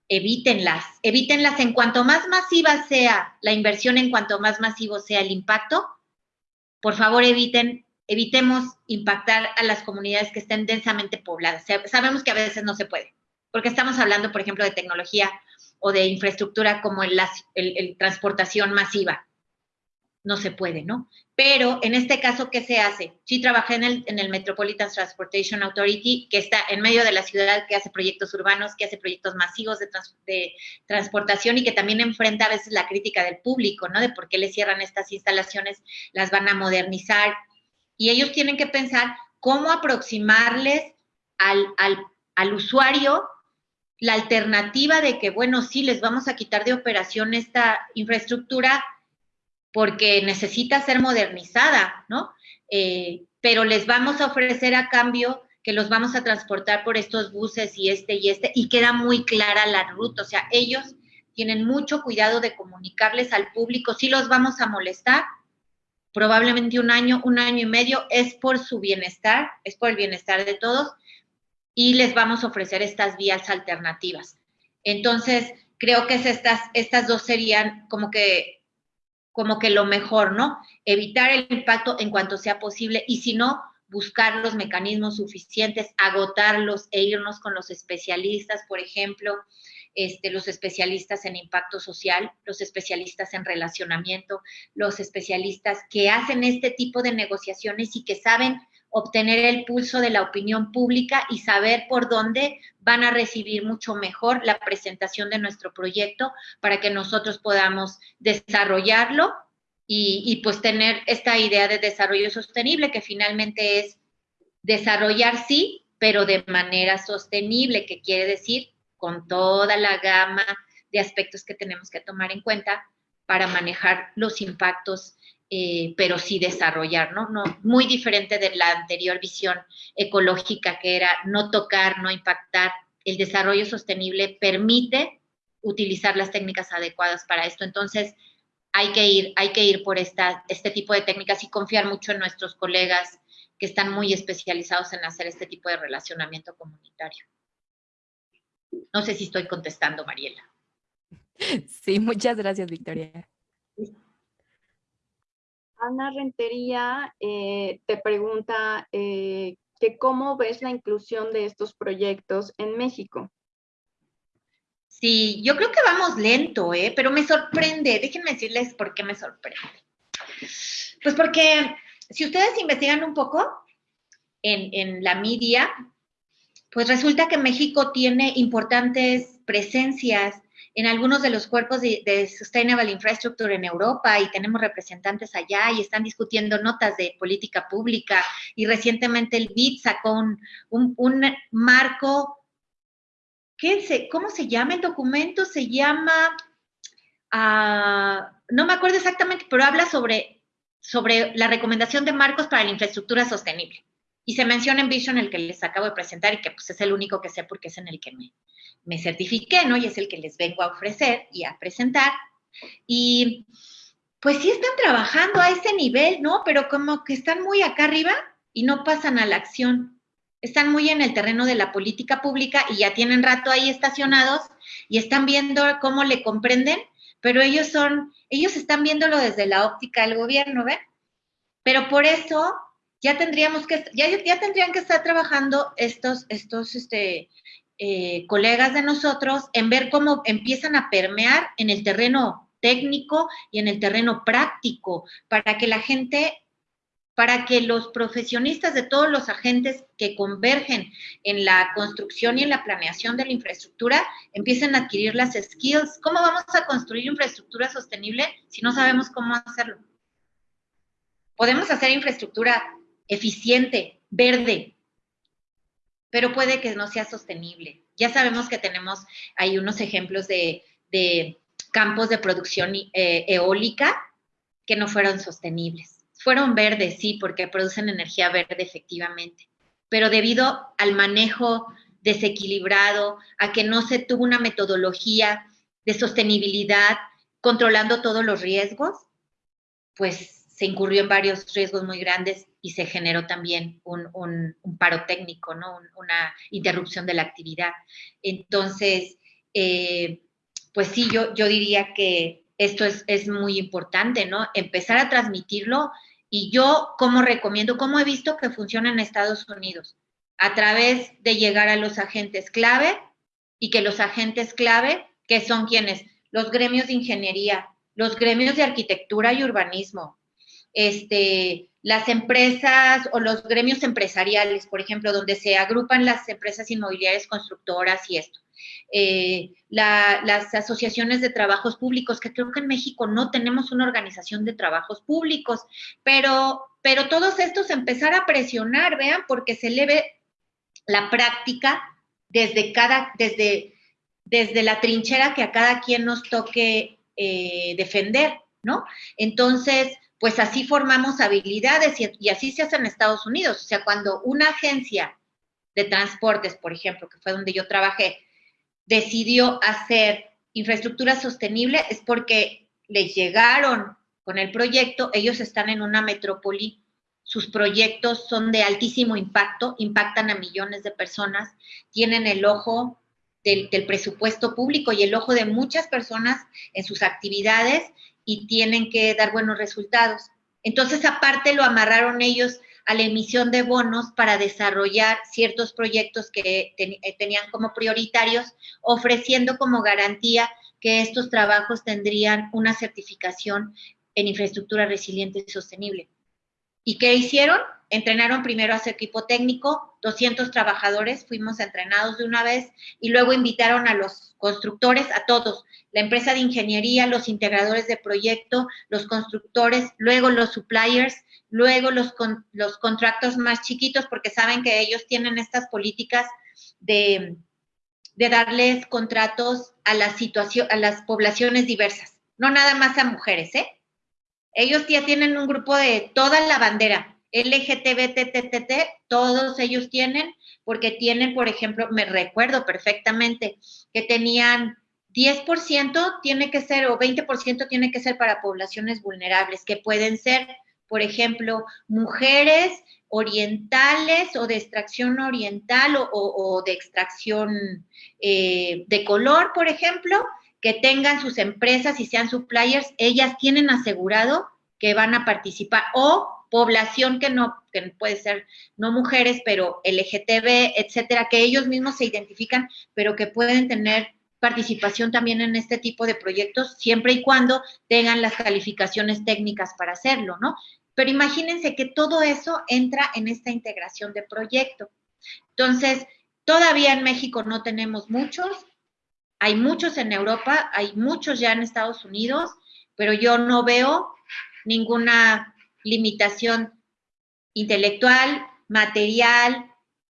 evítenlas, evítenlas en cuanto más masiva sea la inversión, en cuanto más masivo sea el impacto, por favor eviten, evitemos impactar a las comunidades que estén densamente pobladas. Sabemos que a veces no se puede, porque estamos hablando, por ejemplo, de tecnología o de infraestructura como el transportación masiva no se puede, ¿no? Pero en este caso, ¿qué se hace? Sí trabajé en el, en el Metropolitan Transportation Authority, que está en medio de la ciudad, que hace proyectos urbanos, que hace proyectos masivos de, de transportación y que también enfrenta a veces la crítica del público, ¿no? De por qué le cierran estas instalaciones, las van a modernizar. Y ellos tienen que pensar cómo aproximarles al, al, al usuario la alternativa de que, bueno, sí, les vamos a quitar de operación esta infraestructura, porque necesita ser modernizada, ¿no? Eh, pero les vamos a ofrecer a cambio que los vamos a transportar por estos buses y este y este, y queda muy clara la ruta, o sea, ellos tienen mucho cuidado de comunicarles al público, si los vamos a molestar, probablemente un año, un año y medio, es por su bienestar, es por el bienestar de todos, y les vamos a ofrecer estas vías alternativas. Entonces, creo que estas, estas dos serían como que como que lo mejor, ¿no? Evitar el impacto en cuanto sea posible y si no, buscar los mecanismos suficientes, agotarlos e irnos con los especialistas, por ejemplo, este, los especialistas en impacto social, los especialistas en relacionamiento, los especialistas que hacen este tipo de negociaciones y que saben obtener el pulso de la opinión pública y saber por dónde van a recibir mucho mejor la presentación de nuestro proyecto para que nosotros podamos desarrollarlo y, pues tener esta idea de desarrollo sostenible que finalmente es desarrollar sí, pero de manera sostenible, que quiere decir con toda la gama de aspectos que tenemos que tomar en cuenta para manejar los impactos eh, pero sí desarrollar, ¿no? ¿no? Muy diferente de la anterior visión ecológica que era no tocar, no impactar. El desarrollo sostenible permite utilizar las técnicas adecuadas para esto. Entonces, hay que ir, hay que ir por esta, este tipo de técnicas y confiar mucho en nuestros colegas que están muy especializados en hacer este tipo de relacionamiento comunitario. No sé si estoy contestando, Mariela. Sí, muchas gracias, Victoria. Ana Rentería eh, te pregunta eh, que cómo ves la inclusión de estos proyectos en México. Sí, yo creo que vamos lento, ¿eh? pero me sorprende. Déjenme decirles por qué me sorprende. Pues porque si ustedes investigan un poco en, en la media, pues resulta que México tiene importantes presencias en algunos de los cuerpos de, Sustainable Infrastructure en Europa y tenemos representantes allá y están discutiendo notas de política pública y recientemente el BID sacó un, marco, ¿qué se, ¿cómo se llama el documento? Se llama, ah, no me acuerdo exactamente, pero habla sobre, sobre la recomendación de marcos para la infraestructura sostenible. Y se menciona en Vision el que les acabo de presentar y que pues es el único que sé porque es en el que me, me certifiqué, ¿no? Y es el que les vengo a ofrecer y a presentar. Y pues sí están trabajando a ese nivel, ¿no? Pero como que están muy acá arriba y no pasan a la acción. Están muy en el terreno de la política pública y ya tienen rato ahí estacionados y están viendo cómo le comprenden, pero ellos son, ellos están viéndolo desde la óptica del gobierno, ¿ven? Pero por eso ya tendríamos que, ya, ya tendrían que estar trabajando estos, estos, este, eh, colegas de nosotros en ver cómo empiezan a permear en el terreno técnico y en el terreno práctico, para que la gente, para que los profesionistas de todos los agentes que convergen en la construcción y en la planeación de la infraestructura empiecen a adquirir las skills. ¿Cómo vamos a construir infraestructura sostenible si no sabemos cómo hacerlo? Podemos hacer infraestructura eficiente, verde, pero puede que no sea sostenible. Ya sabemos que tenemos ahí unos ejemplos de, campos de producción eh, eólica que no fueron sostenibles. Fueron verdes, sí, porque producen energía verde efectivamente, pero debido al manejo desequilibrado, a que no se tuvo una metodología de sostenibilidad controlando todos los riesgos, pues se incurrió en varios riesgos muy grandes y se generó también un, paro técnico, ¿no? una interrupción de la actividad. Entonces, eh, pues sí, yo, yo diría que esto es, es, muy importante, ¿no? Empezar a transmitirlo y yo, como recomiendo, como he visto que funciona en Estados Unidos, a través de llegar a los agentes clave y que los agentes clave, que son quienes, los gremios de ingeniería, los gremios de arquitectura y urbanismo, este, las empresas o los gremios empresariales, por ejemplo, donde se agrupan las empresas inmobiliarias constructoras y esto. Eh, las asociaciones de trabajos públicos, que creo que en México no tenemos una organización de trabajos públicos, pero, pero todos estos empezar a presionar, vean, porque se le ve la práctica desde cada, desde, desde la trinchera que a cada quien nos toque eh, defender, ¿no? Entonces, pues así formamos habilidades y, así se hace en Estados Unidos. O sea, cuando una agencia de transportes, por ejemplo, que fue donde yo trabajé, decidió hacer infraestructura sostenible, es porque les llegaron con el proyecto, ellos están en una metrópoli, sus proyectos son de altísimo impacto, impactan a millones de personas, tienen el ojo del, del presupuesto público y el ojo de muchas personas en sus actividades y tienen que dar buenos resultados. Entonces, aparte lo amarraron ellos a la emisión de bonos para desarrollar ciertos proyectos que eh, tenían como prioritarios, ofreciendo como garantía que estos trabajos tendrían una certificación en infraestructura resiliente y sostenible. ¿Y qué hicieron? Entrenaron primero a su equipo técnico, 200 trabajadores, fuimos entrenados de una vez y luego invitaron a los constructores, a todos, la empresa de ingeniería, los integradores de proyecto, los constructores, luego los suppliers, luego los, los contratos más chiquitos, porque saben que ellos tienen estas políticas de, de darles contratos a, a las poblaciones diversas, no nada más a mujeres, ¿eh? Ellos ya tienen un grupo de toda la bandera, LGTBTTT, todos ellos tienen, porque tienen, por ejemplo, me recuerdo perfectamente que tenían 10% tiene que ser o 20% tiene que ser para poblaciones vulnerables, que pueden ser, por ejemplo, mujeres orientales o de extracción oriental o, de extracción eh, de color, por ejemplo, que tengan sus empresas y sean suppliers, ellas tienen asegurado que van a participar o población que no, que puede ser no mujeres, pero LGTB, etcétera, que ellos mismos se identifican, pero que pueden tener participación también en este tipo de proyectos, siempre y cuando tengan las calificaciones técnicas para hacerlo, ¿no? Pero imagínense que todo eso entra en esta integración de proyecto. Entonces, todavía en México no tenemos muchos, hay muchos en Europa, hay muchos ya en Estados Unidos, pero yo no veo ninguna limitación intelectual, material,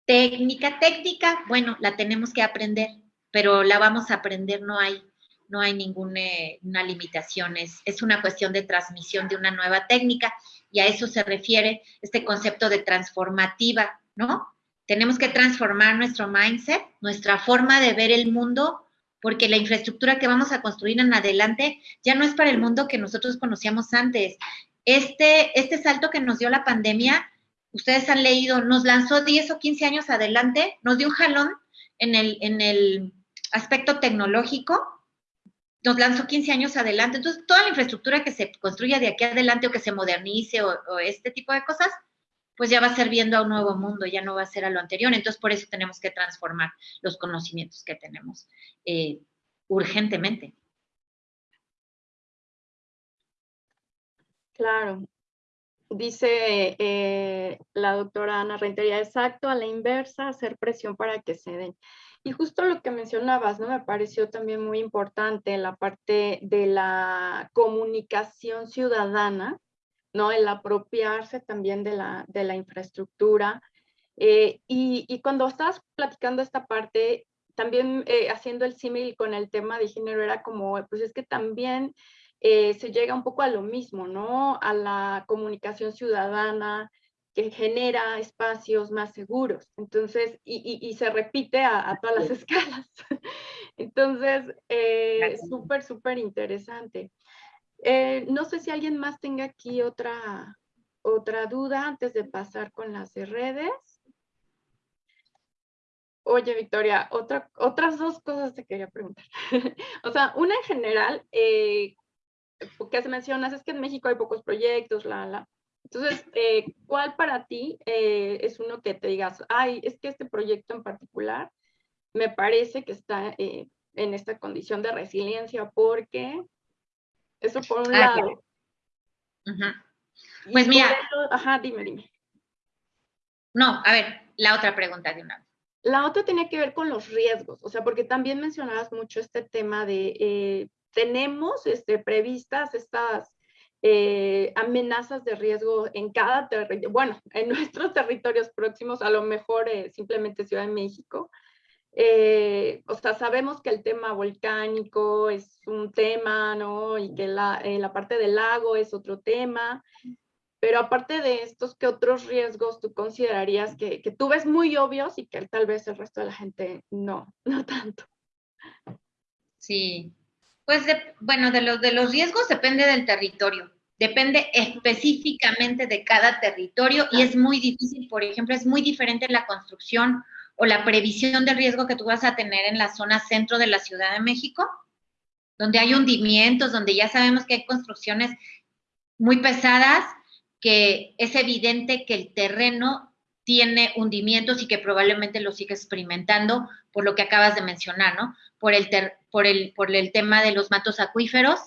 técnica. Técnica, bueno, la tenemos que aprender pero la vamos a aprender, no hay, no hay ninguna limitación, es, es una cuestión de transmisión de una nueva técnica y a eso se refiere este concepto de transformativa, ¿no? Tenemos que transformar nuestro mindset, nuestra forma de ver el mundo, porque la infraestructura que vamos a construir en adelante ya no es para el mundo que nosotros conocíamos antes. Este, este salto que nos dio la pandemia, ustedes han leído, nos lanzó 10 o 15 años adelante, nos dio un jalón en el, en el aspecto tecnológico, nos lanzó 15 años adelante. Entonces, toda la infraestructura que se construya de aquí adelante o que se modernice o, este tipo de cosas, pues ya va serviendo a un nuevo mundo, ya no va a ser a lo anterior. Entonces, por eso tenemos que transformar los conocimientos que tenemos eh, urgentemente. Claro. Dice eh, la doctora Ana Rentería, exacto, a la inversa, hacer presión para que se den. Y justo lo que mencionabas, ¿no? Me pareció también muy importante la parte de la comunicación ciudadana, ¿no? El apropiarse también de la, de la infraestructura. Eh, y, y, cuando estabas platicando esta parte, también eh, haciendo el símil con el tema de género, era como, pues es que también eh, se llega un poco a lo mismo, ¿no? A la comunicación ciudadana que genera espacios más seguros. Entonces, y, y, se repite a, todas las escalas. [laughs] Entonces, eh, súper, súper interesante. Eh, no sé si alguien más tenga aquí otra, otra duda antes de pasar con las redes. Oye, Victoria, otra, otras dos cosas te quería preguntar. [laughs] o sea, una en general, eh, que se mencionas es que en México hay pocos proyectos, la, la. Entonces, eh, ¿cuál para ti eh, es uno que te digas, ay, es que este proyecto en particular me parece que está eh, en esta condición de resiliencia porque eso por un ah, lado. Pues mira. ajá, dime, dime. No, a ver, la otra pregunta de una vez. La otra tenía que ver con los riesgos, o sea, porque también mencionabas mucho este tema de, eh, tenemos este, previstas estas eh, amenazas de riesgo en cada territorio, bueno, en [laughs] nuestros territorios próximos, a lo mejor eh, simplemente Ciudad de México. o sea, sabemos que el tema volcánico es un tema, ¿no? Y que la, la parte del lago es otro tema. Pero aparte de estos, ¿qué otros riesgos tú considerarías que, que tú ves muy obvios y que tal vez el resto de la gente no, [laughs] no tanto? Sí, pues bueno, de los, de los riesgos depende del territorio, depende específicamente de cada territorio y es muy difícil, por ejemplo, es muy diferente la construcción o la previsión del riesgo que tú vas a tener en la zona centro de la Ciudad de México, donde hay hundimientos, donde ya sabemos que hay construcciones muy pesadas que es evidente que el terreno tiene hundimientos y que probablemente lo sigue experimentando por lo que acabas de mencionar, ¿no? Por el, por el, por el tema de los matos acuíferos,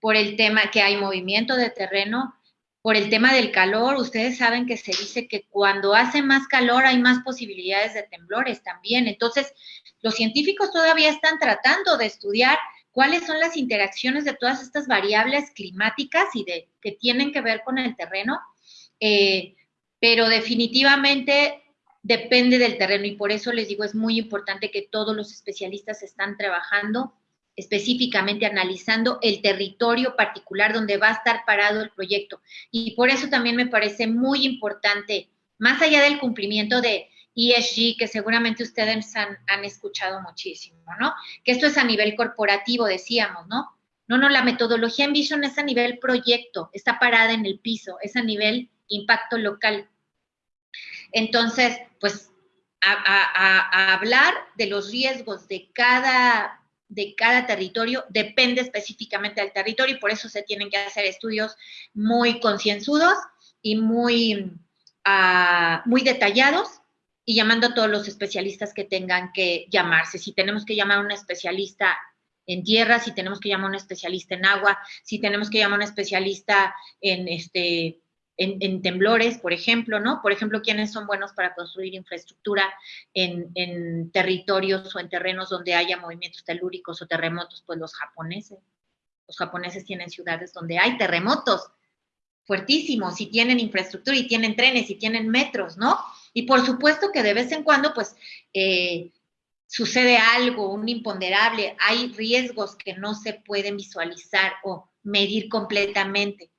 por el tema que hay movimiento de terreno, por el tema del calor. Ustedes saben que se dice que cuando hace más calor hay más posibilidades de temblores también. Entonces, los científicos todavía están tratando de estudiar cuáles son las interacciones de todas estas variables climáticas y de que tienen que ver con el terreno, eh, pero definitivamente depende del terreno y por eso les digo, es muy importante que todos los especialistas están trabajando específicamente analizando el territorio particular donde va a estar parado el proyecto. Y por eso también me parece muy importante, más allá del cumplimiento de ESG, que seguramente ustedes han, escuchado muchísimo, ¿no? Que esto es a nivel corporativo, decíamos, ¿no? No, no, la metodología en Vision es a nivel proyecto, está parada en el piso, es a nivel impacto local. Entonces, pues, a, hablar de los riesgos de cada, de cada territorio depende específicamente del territorio y por eso se tienen que hacer estudios muy concienzudos y muy, ah, muy detallados y llamando a todos los especialistas que tengan que llamarse. Si tenemos que llamar a un especialista en tierra, si tenemos que llamar a un especialista en agua, si tenemos que llamar a un especialista en, este, en, temblores, por ejemplo, ¿no? Por ejemplo, ¿quiénes son buenos para construir infraestructura en, en territorios o en terrenos donde haya movimientos telúricos o terremotos? Pues los japoneses. Los japoneses tienen ciudades donde hay terremotos fuertísimos y tienen infraestructura y tienen trenes y tienen metros, ¿no? Y por supuesto que de vez en cuando, pues, eh, sucede algo, un imponderable, hay riesgos que no se pueden visualizar o medir completamente,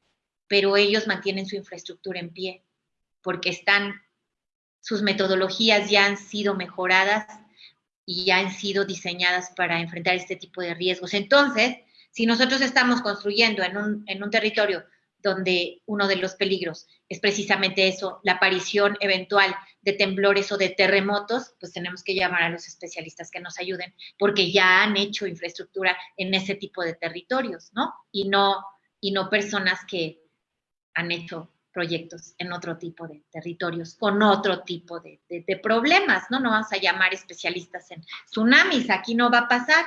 pero ellos mantienen su infraestructura en pie porque están, sus metodologías ya han sido mejoradas y ya han sido diseñadas para enfrentar este tipo de riesgos. Entonces, si nosotros estamos construyendo en un, en un territorio donde uno de los peligros es precisamente eso, la aparición eventual de temblores o de terremotos, pues tenemos que llamar a los especialistas que nos ayuden, porque ya han hecho infraestructura en ese tipo de territorios, ¿no? Y no, y no personas que han hecho proyectos en otro tipo de territorios, con otro tipo de, de problemas, ¿no? No vamos a llamar especialistas en tsunamis, aquí no va a pasar,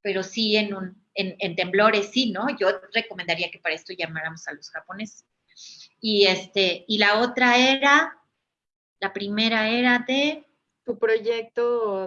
pero sí en un en, temblores, sí, ¿no? Yo recomendaría que para esto llamáramos a los japoneses. Y, este, y la otra era, la primera era de... Tu proyecto.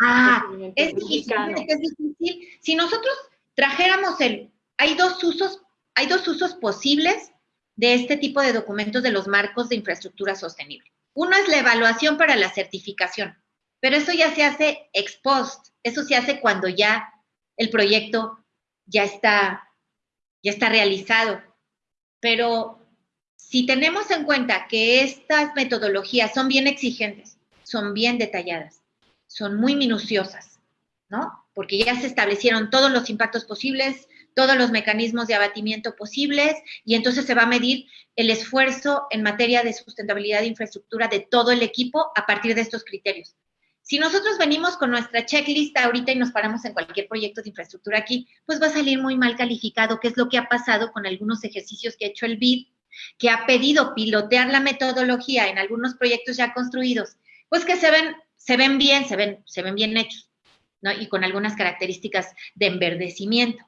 ah, es difícil, es difícil. Si nosotros trajéramos el, hay dos usos, hay dos usos posibles de este tipo de documentos de los marcos de infraestructura sostenible. Uno es la evaluación para la certificación, pero eso ya se hace ex post, eso se hace cuando ya el proyecto ya está, ya está realizado. Pero si tenemos en cuenta que estas metodologías son bien exigentes, son bien detalladas, son muy minuciosas, ¿no? Porque ya se establecieron todos los impactos posibles, todos los mecanismos de abatimiento posibles y entonces se va a medir el esfuerzo en materia de sustentabilidad de infraestructura de todo el equipo a partir de estos criterios. Si nosotros venimos con nuestra checklist ahorita y nos paramos en cualquier proyecto de infraestructura aquí, pues va a salir muy mal calificado, que es lo que ha pasado con algunos ejercicios que ha hecho el BID, que ha pedido pilotear la metodología en algunos proyectos ya construidos, pues que se ven, se ven bien, se ven, se ven bien hechos, ¿no? Y con algunas características de enverdecimiento,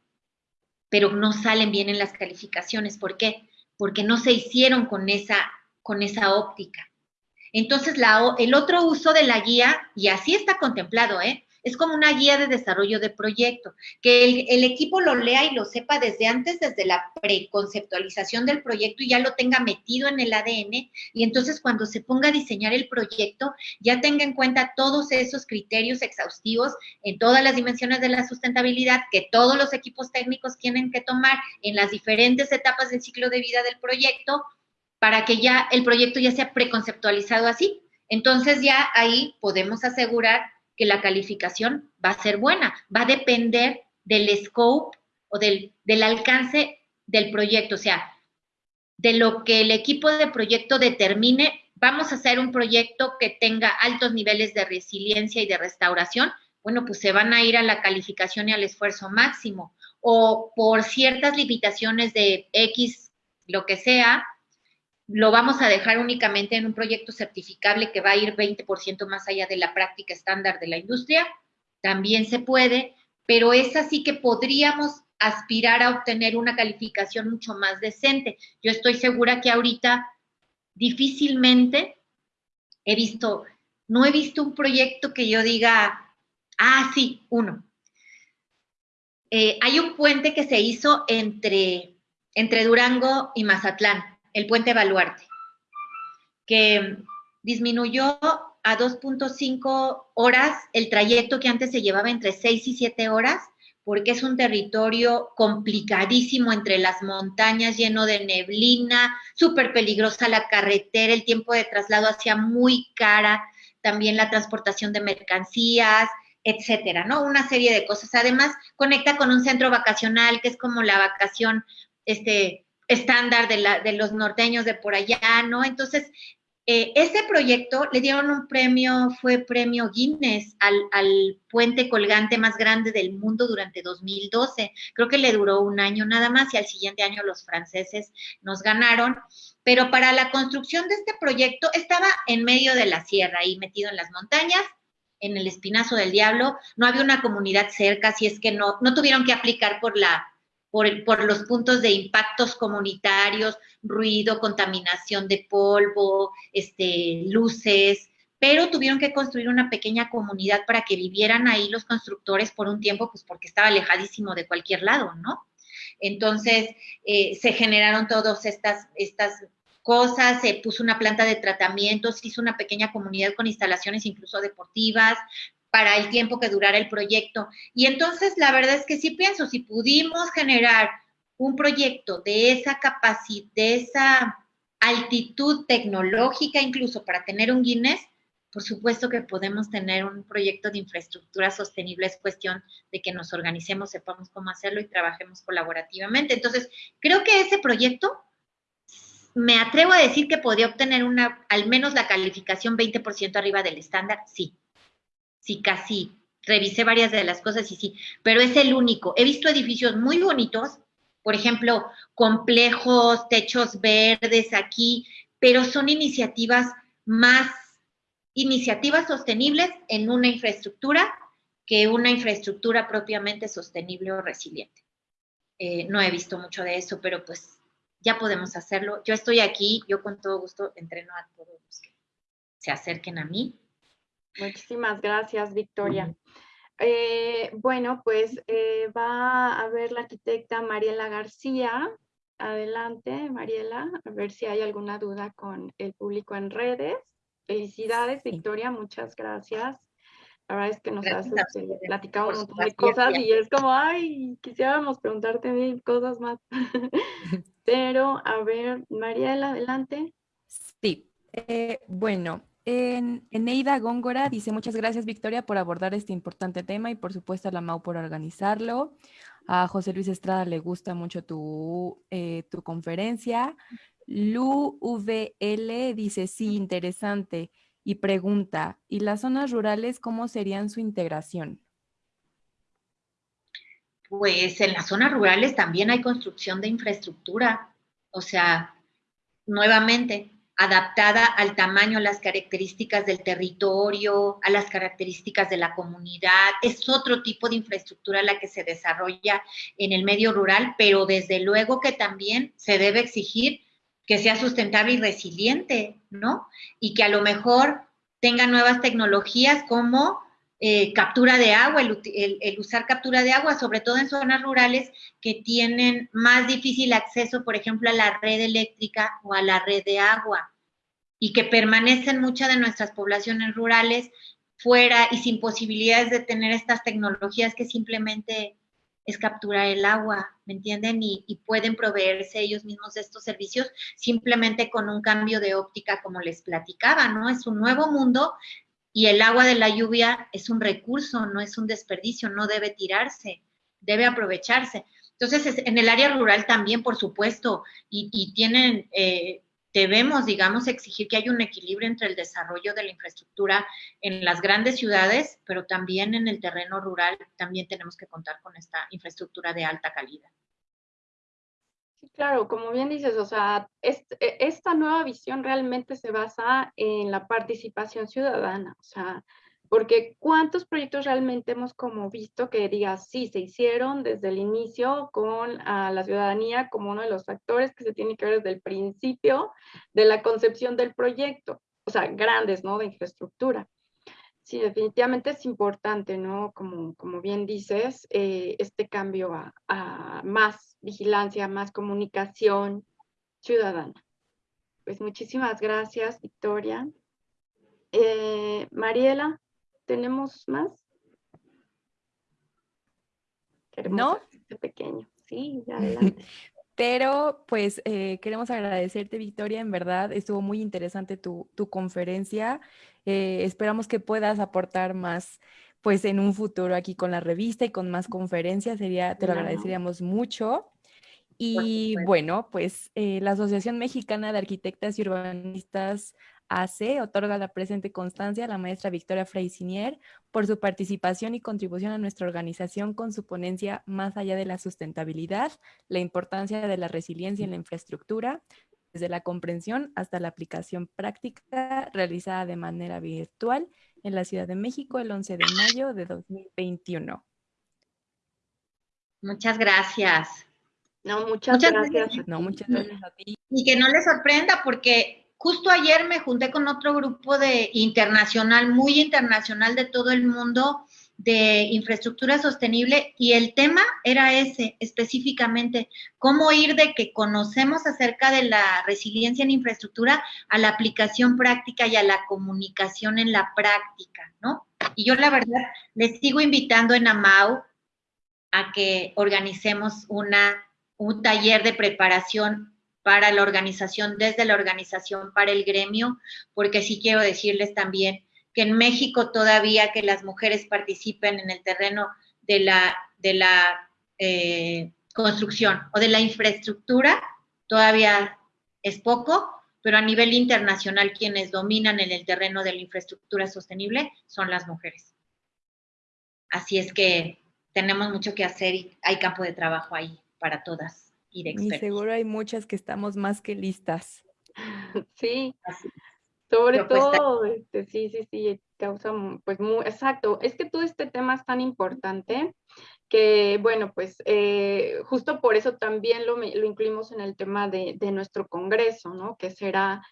pero no salen bien en las calificaciones. ¿Por qué? Porque no se hicieron con esa, con esa óptica. Entonces, la, el otro uso de la guía, y así está contemplado, ¿eh? Es como una guía de desarrollo de proyecto, que el, equipo lo lea y lo sepa desde antes, desde la preconceptualización del proyecto y ya lo tenga metido en el ADN y entonces cuando se ponga a diseñar el proyecto ya tenga en cuenta todos esos criterios exhaustivos en todas las dimensiones de la sustentabilidad que todos los equipos técnicos tienen que tomar en las diferentes etapas del ciclo de vida del proyecto para que ya el proyecto ya sea preconceptualizado así. Entonces ya ahí podemos asegurar que la calificación va a ser buena, va a depender del scope o del, del alcance del proyecto, o sea, de lo que el equipo de proyecto determine, vamos a hacer un proyecto que tenga altos niveles de resiliencia y de restauración, bueno, pues se van a ir a la calificación y al esfuerzo máximo, o por ciertas limitaciones de X, lo que sea, lo vamos a dejar únicamente en un proyecto certificable que va a ir 20% más allá de la práctica estándar de la industria, también se puede, pero es así que podríamos aspirar a obtener una calificación mucho más decente. Yo estoy segura que ahorita difícilmente he visto, no he visto un proyecto que yo diga, ah, sí, uno. Eh, hay un puente que se hizo entre, entre Durango y Mazatlán el puente Baluarte, que disminuyó a 2.5 horas el trayecto que antes se llevaba entre 6 y 7 horas, porque es un territorio complicadísimo entre las montañas, lleno de neblina, súper peligrosa la carretera, el tiempo de traslado hacía muy cara, también la transportación de mercancías, etcétera, ¿no? Una serie de cosas. Además, conecta con un centro vacacional que es como la vacación, este, estándar de, la, de los norteños de por allá, ¿no? Entonces, eh, ese proyecto le dieron un premio, fue premio Guinness al, al, puente colgante más grande del mundo durante 2012. Creo que le duró un año nada más y al siguiente año los franceses nos ganaron. Pero para la construcción de este proyecto estaba en medio de la sierra, ahí metido en las montañas, en el espinazo del diablo. No había una comunidad cerca, si es que no, no tuvieron que aplicar por la por, los puntos de impactos comunitarios, ruido, contaminación de polvo, este, luces, pero tuvieron que construir una pequeña comunidad para que vivieran ahí los constructores por un tiempo, pues porque estaba alejadísimo de cualquier lado, ¿no? Entonces, eh, se generaron todas estas, estas cosas, se puso una planta de tratamiento, se hizo una pequeña comunidad con instalaciones incluso deportivas, para el tiempo que durara el proyecto. Y entonces la verdad es que sí pienso, si pudimos generar un proyecto de esa capacidad, de esa altitud tecnológica incluso para tener un Guinness, por supuesto que podemos tener un proyecto de infraestructura sostenible, es cuestión de que nos organicemos, sepamos cómo hacerlo y trabajemos colaborativamente. Entonces, creo que ese proyecto, me atrevo a decir que podría obtener una, al menos la calificación 20% arriba del estándar, sí, sí, casi. Revisé varias de las cosas y sí, pero es el único. He visto edificios muy bonitos, por ejemplo, complejos, techos verdes aquí, pero son iniciativas más, iniciativas sostenibles en una infraestructura que una infraestructura propiamente sostenible o resiliente. Eh, no he visto mucho de eso, pero pues ya podemos hacerlo. Yo estoy aquí, yo con todo gusto entreno a todos los que se acerquen a mí Muchísimas gracias, Victoria. Eh, bueno, pues eh, va a ver la arquitecta Mariela García. adelante, Mariela, a ver si hay alguna duda con el público en redes. Felicidades, Victoria, muchas gracias. La verdad es que nos has este, platicado un montón de cosas y es como, ay, quisiéramos preguntarte mil cosas más. [laughs] Pero, a ver, Mariela, adelante. Sí, eh, bueno, en, Eneida Góngora dice, muchas gracias Victoria por abordar este importante tema y por supuesto a la MAU por organizarlo. A José Luis Estrada le gusta mucho tu, eh, tu conferencia. Lu VL dice, sí, interesante. Y pregunta, ¿y las zonas rurales cómo serían su integración? Pues en las zonas rurales también hay construcción de infraestructura. O sea, nuevamente, adaptada al tamaño, a las características del territorio, a las características de la comunidad. Es otro tipo de infraestructura la que se desarrolla en el medio rural, pero desde luego que también se debe exigir que sea sustentable y resiliente, ¿no? Y que a lo mejor tenga nuevas tecnologías como eh, captura de agua, el, usar captura de agua, sobre todo en zonas rurales que tienen más difícil acceso, por ejemplo, a la red eléctrica o a la red de agua, y que permanecen muchas de nuestras poblaciones rurales fuera y sin posibilidades de tener estas tecnologías que simplemente es capturar el agua, ¿me entienden? Y, y, pueden proveerse ellos mismos de estos servicios simplemente con un cambio de óptica, como les platicaba, ¿no? Es un nuevo mundo y el agua de la lluvia es un recurso, no es un desperdicio, no debe tirarse, debe aprovecharse. Entonces, en el área rural también, por supuesto, y, tienen, eh, debemos, digamos, exigir que haya un equilibrio entre el desarrollo de la infraestructura en las grandes ciudades, pero también en el terreno rural, también tenemos que contar con esta infraestructura de alta calidad. Sí, claro, como bien dices, o sea, e, esta nueva visión realmente se basa en la participación ciudadana, o sea, porque cuántos proyectos realmente hemos como visto que digas, sí, se hicieron desde el inicio con la ciudadanía como uno de los factores que se tiene que ver desde el principio de la concepción del proyecto, o sea, grandes, ¿no? De infraestructura. Sí, definitivamente es importante, ¿no? Como, como bien dices, eh, este cambio a, más vigilancia, más comunicación ciudadana. Pues muchísimas gracias, Victoria. Eh, Mariela, ¿tenemos más? no. Este pequeño. Sí, [laughs] adelante. Pero pues eh, queremos agradecerte, Victoria, en verdad estuvo muy interesante tu, tu conferencia. Eh, esperamos que puedas aportar más pues en un futuro aquí con la revista y con más conferencias, sería, te lo agradeceríamos mucho. Y bueno, pues eh, la Asociación Mexicana de Arquitectas y Urbanistas AC otorga la presente constancia a la maestra Victoria Freisinier por su participación y contribución a nuestra organización con su ponencia Más allá de la sustentabilidad, la importancia de la resiliencia en la infraestructura, desde la comprensión hasta la aplicación práctica realizada de manera virtual en la Ciudad de México el 11 de mayo de 2021. Muchas gracias. No, muchas, gracias. No, muchas gracias a ti. Y que no les sorprenda porque justo ayer me junté con otro grupo de internacional, muy internacional de todo el mundo, de infraestructura sostenible y el tema era ese específicamente, cómo ir de que conocemos acerca de la resiliencia en infraestructura a la aplicación práctica y a la comunicación en la práctica, ¿no? Y yo la verdad les sigo invitando en AMAU a que organicemos una, un taller de preparación para la organización, desde la organización para el gremio, porque sí quiero decirles también que en México todavía que las mujeres participen en el terreno de la, de la eh, construcción o de la infraestructura, todavía es poco, pero a nivel internacional quienes dominan en el terreno de la infraestructura sostenible son las mujeres. Así es que tenemos mucho que hacer y hay campo de trabajo ahí para todas y de expertos. Y seguro hay muchas que estamos más que listas. Sí, sobre todo, [laughs] este, sí, sí, sí, causa, pues, muy, exacto, es que todo este tema es tan importante que, bueno, pues, eh, justo por eso también lo, lo incluimos en el tema de, de, nuestro congreso, ¿no? Que será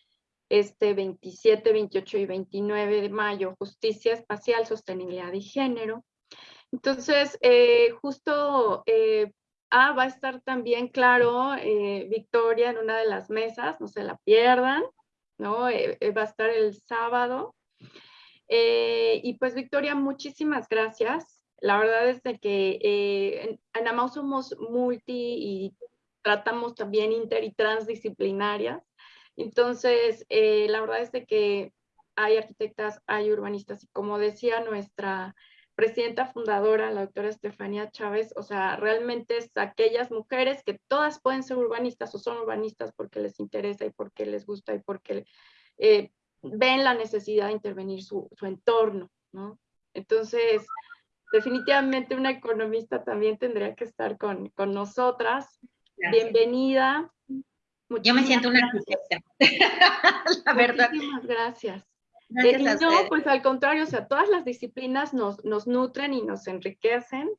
este 27, 28 y 29 de mayo, Justicia Espacial, Sostenibilidad y Género. Entonces, eh, justo, eh, Ah, va a estar también, claro, eh, Victoria en una de las mesas, no se la pierdan, ¿no? Eh, eh, va a estar el sábado. y pues Victoria, muchísimas gracias. La verdad es de que en, en AMAU somos multi y tratamos también inter y transdisciplinarias. Entonces, la verdad es de que hay arquitectas, hay urbanistas y como decía nuestra presidenta fundadora, la doctora Estefanía Chávez, o sea, realmente es aquellas mujeres que todas pueden ser urbanistas o son urbanistas porque les interesa y porque les gusta y porque eh, ven la necesidad de intervenir su, entorno, ¿no? Entonces, definitivamente una economista también tendría que estar con, nosotras. Bienvenida. Yo me siento una arquitecta, [laughs] la verdad. Muchísimas gracias. Eh, no, pues al contrario, o sea, todas las disciplinas nos, nos, nutren y nos enriquecen.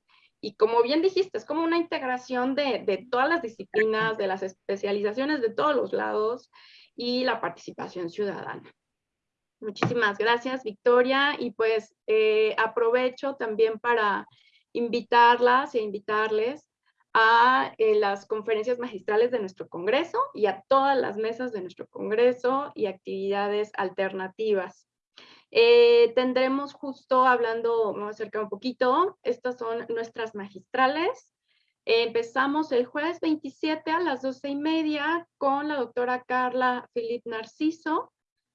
Y como bien dijiste, es como una integración de, de, todas las disciplinas, de las especializaciones de todos los lados y la participación ciudadana. Muchísimas gracias, Victoria. Y pues eh, aprovecho también para invitarlas e invitarles a eh, las conferencias magistrales de nuestro Congreso y a todas las mesas de nuestro Congreso y actividades alternativas. Eh, tendremos justo hablando, me voy a acercar un poquito, estas son nuestras magistrales. empezamos el jueves 27 a las 12 y media con la doctora Carla Filip Narciso,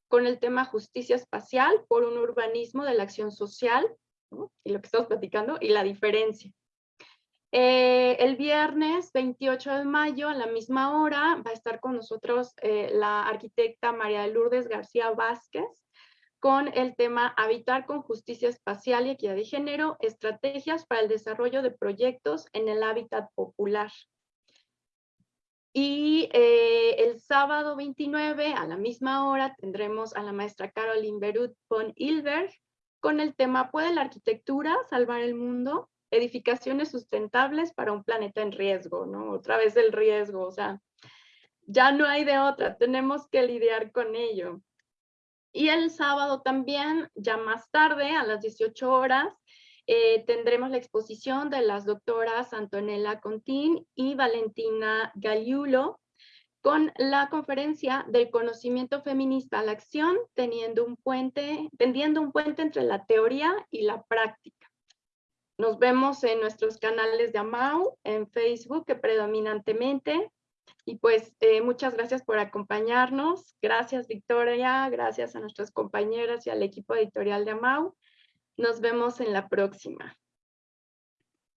con el tema justicia espacial por un urbanismo de la acción social, y lo que estamos platicando, y la diferencia. Eh, el viernes 28 de mayo a la misma hora va a estar con nosotros eh, la arquitecta María Lourdes García Vázquez con el tema Habitar con Justicia Espacial y Equidad de Género, estrategias para el desarrollo de proyectos en el hábitat popular. Y eh, el sábado 29 a la misma hora tendremos a la maestra Caroline Berut von Ilberg con el tema ¿Puede la arquitectura salvar el mundo? Edificaciones sustentables para un planeta en riesgo, ¿no? Otra vez el riesgo, o sea, ya no hay de otra, tenemos que lidiar con ello. Y el sábado también, ya más tarde, a las 18 horas, eh, tendremos la exposición de las doctoras Antonella Contín y Valentina Galiulo con la conferencia del conocimiento feminista a la acción, teniendo un puente, tendiendo un puente entre la teoría y la práctica. Nos vemos en nuestros canales de AMAU, en Facebook que predominantemente. Y pues eh, muchas gracias por acompañarnos. Gracias Victoria, gracias a nuestras compañeras y al equipo editorial de AMAU. Nos vemos en la próxima.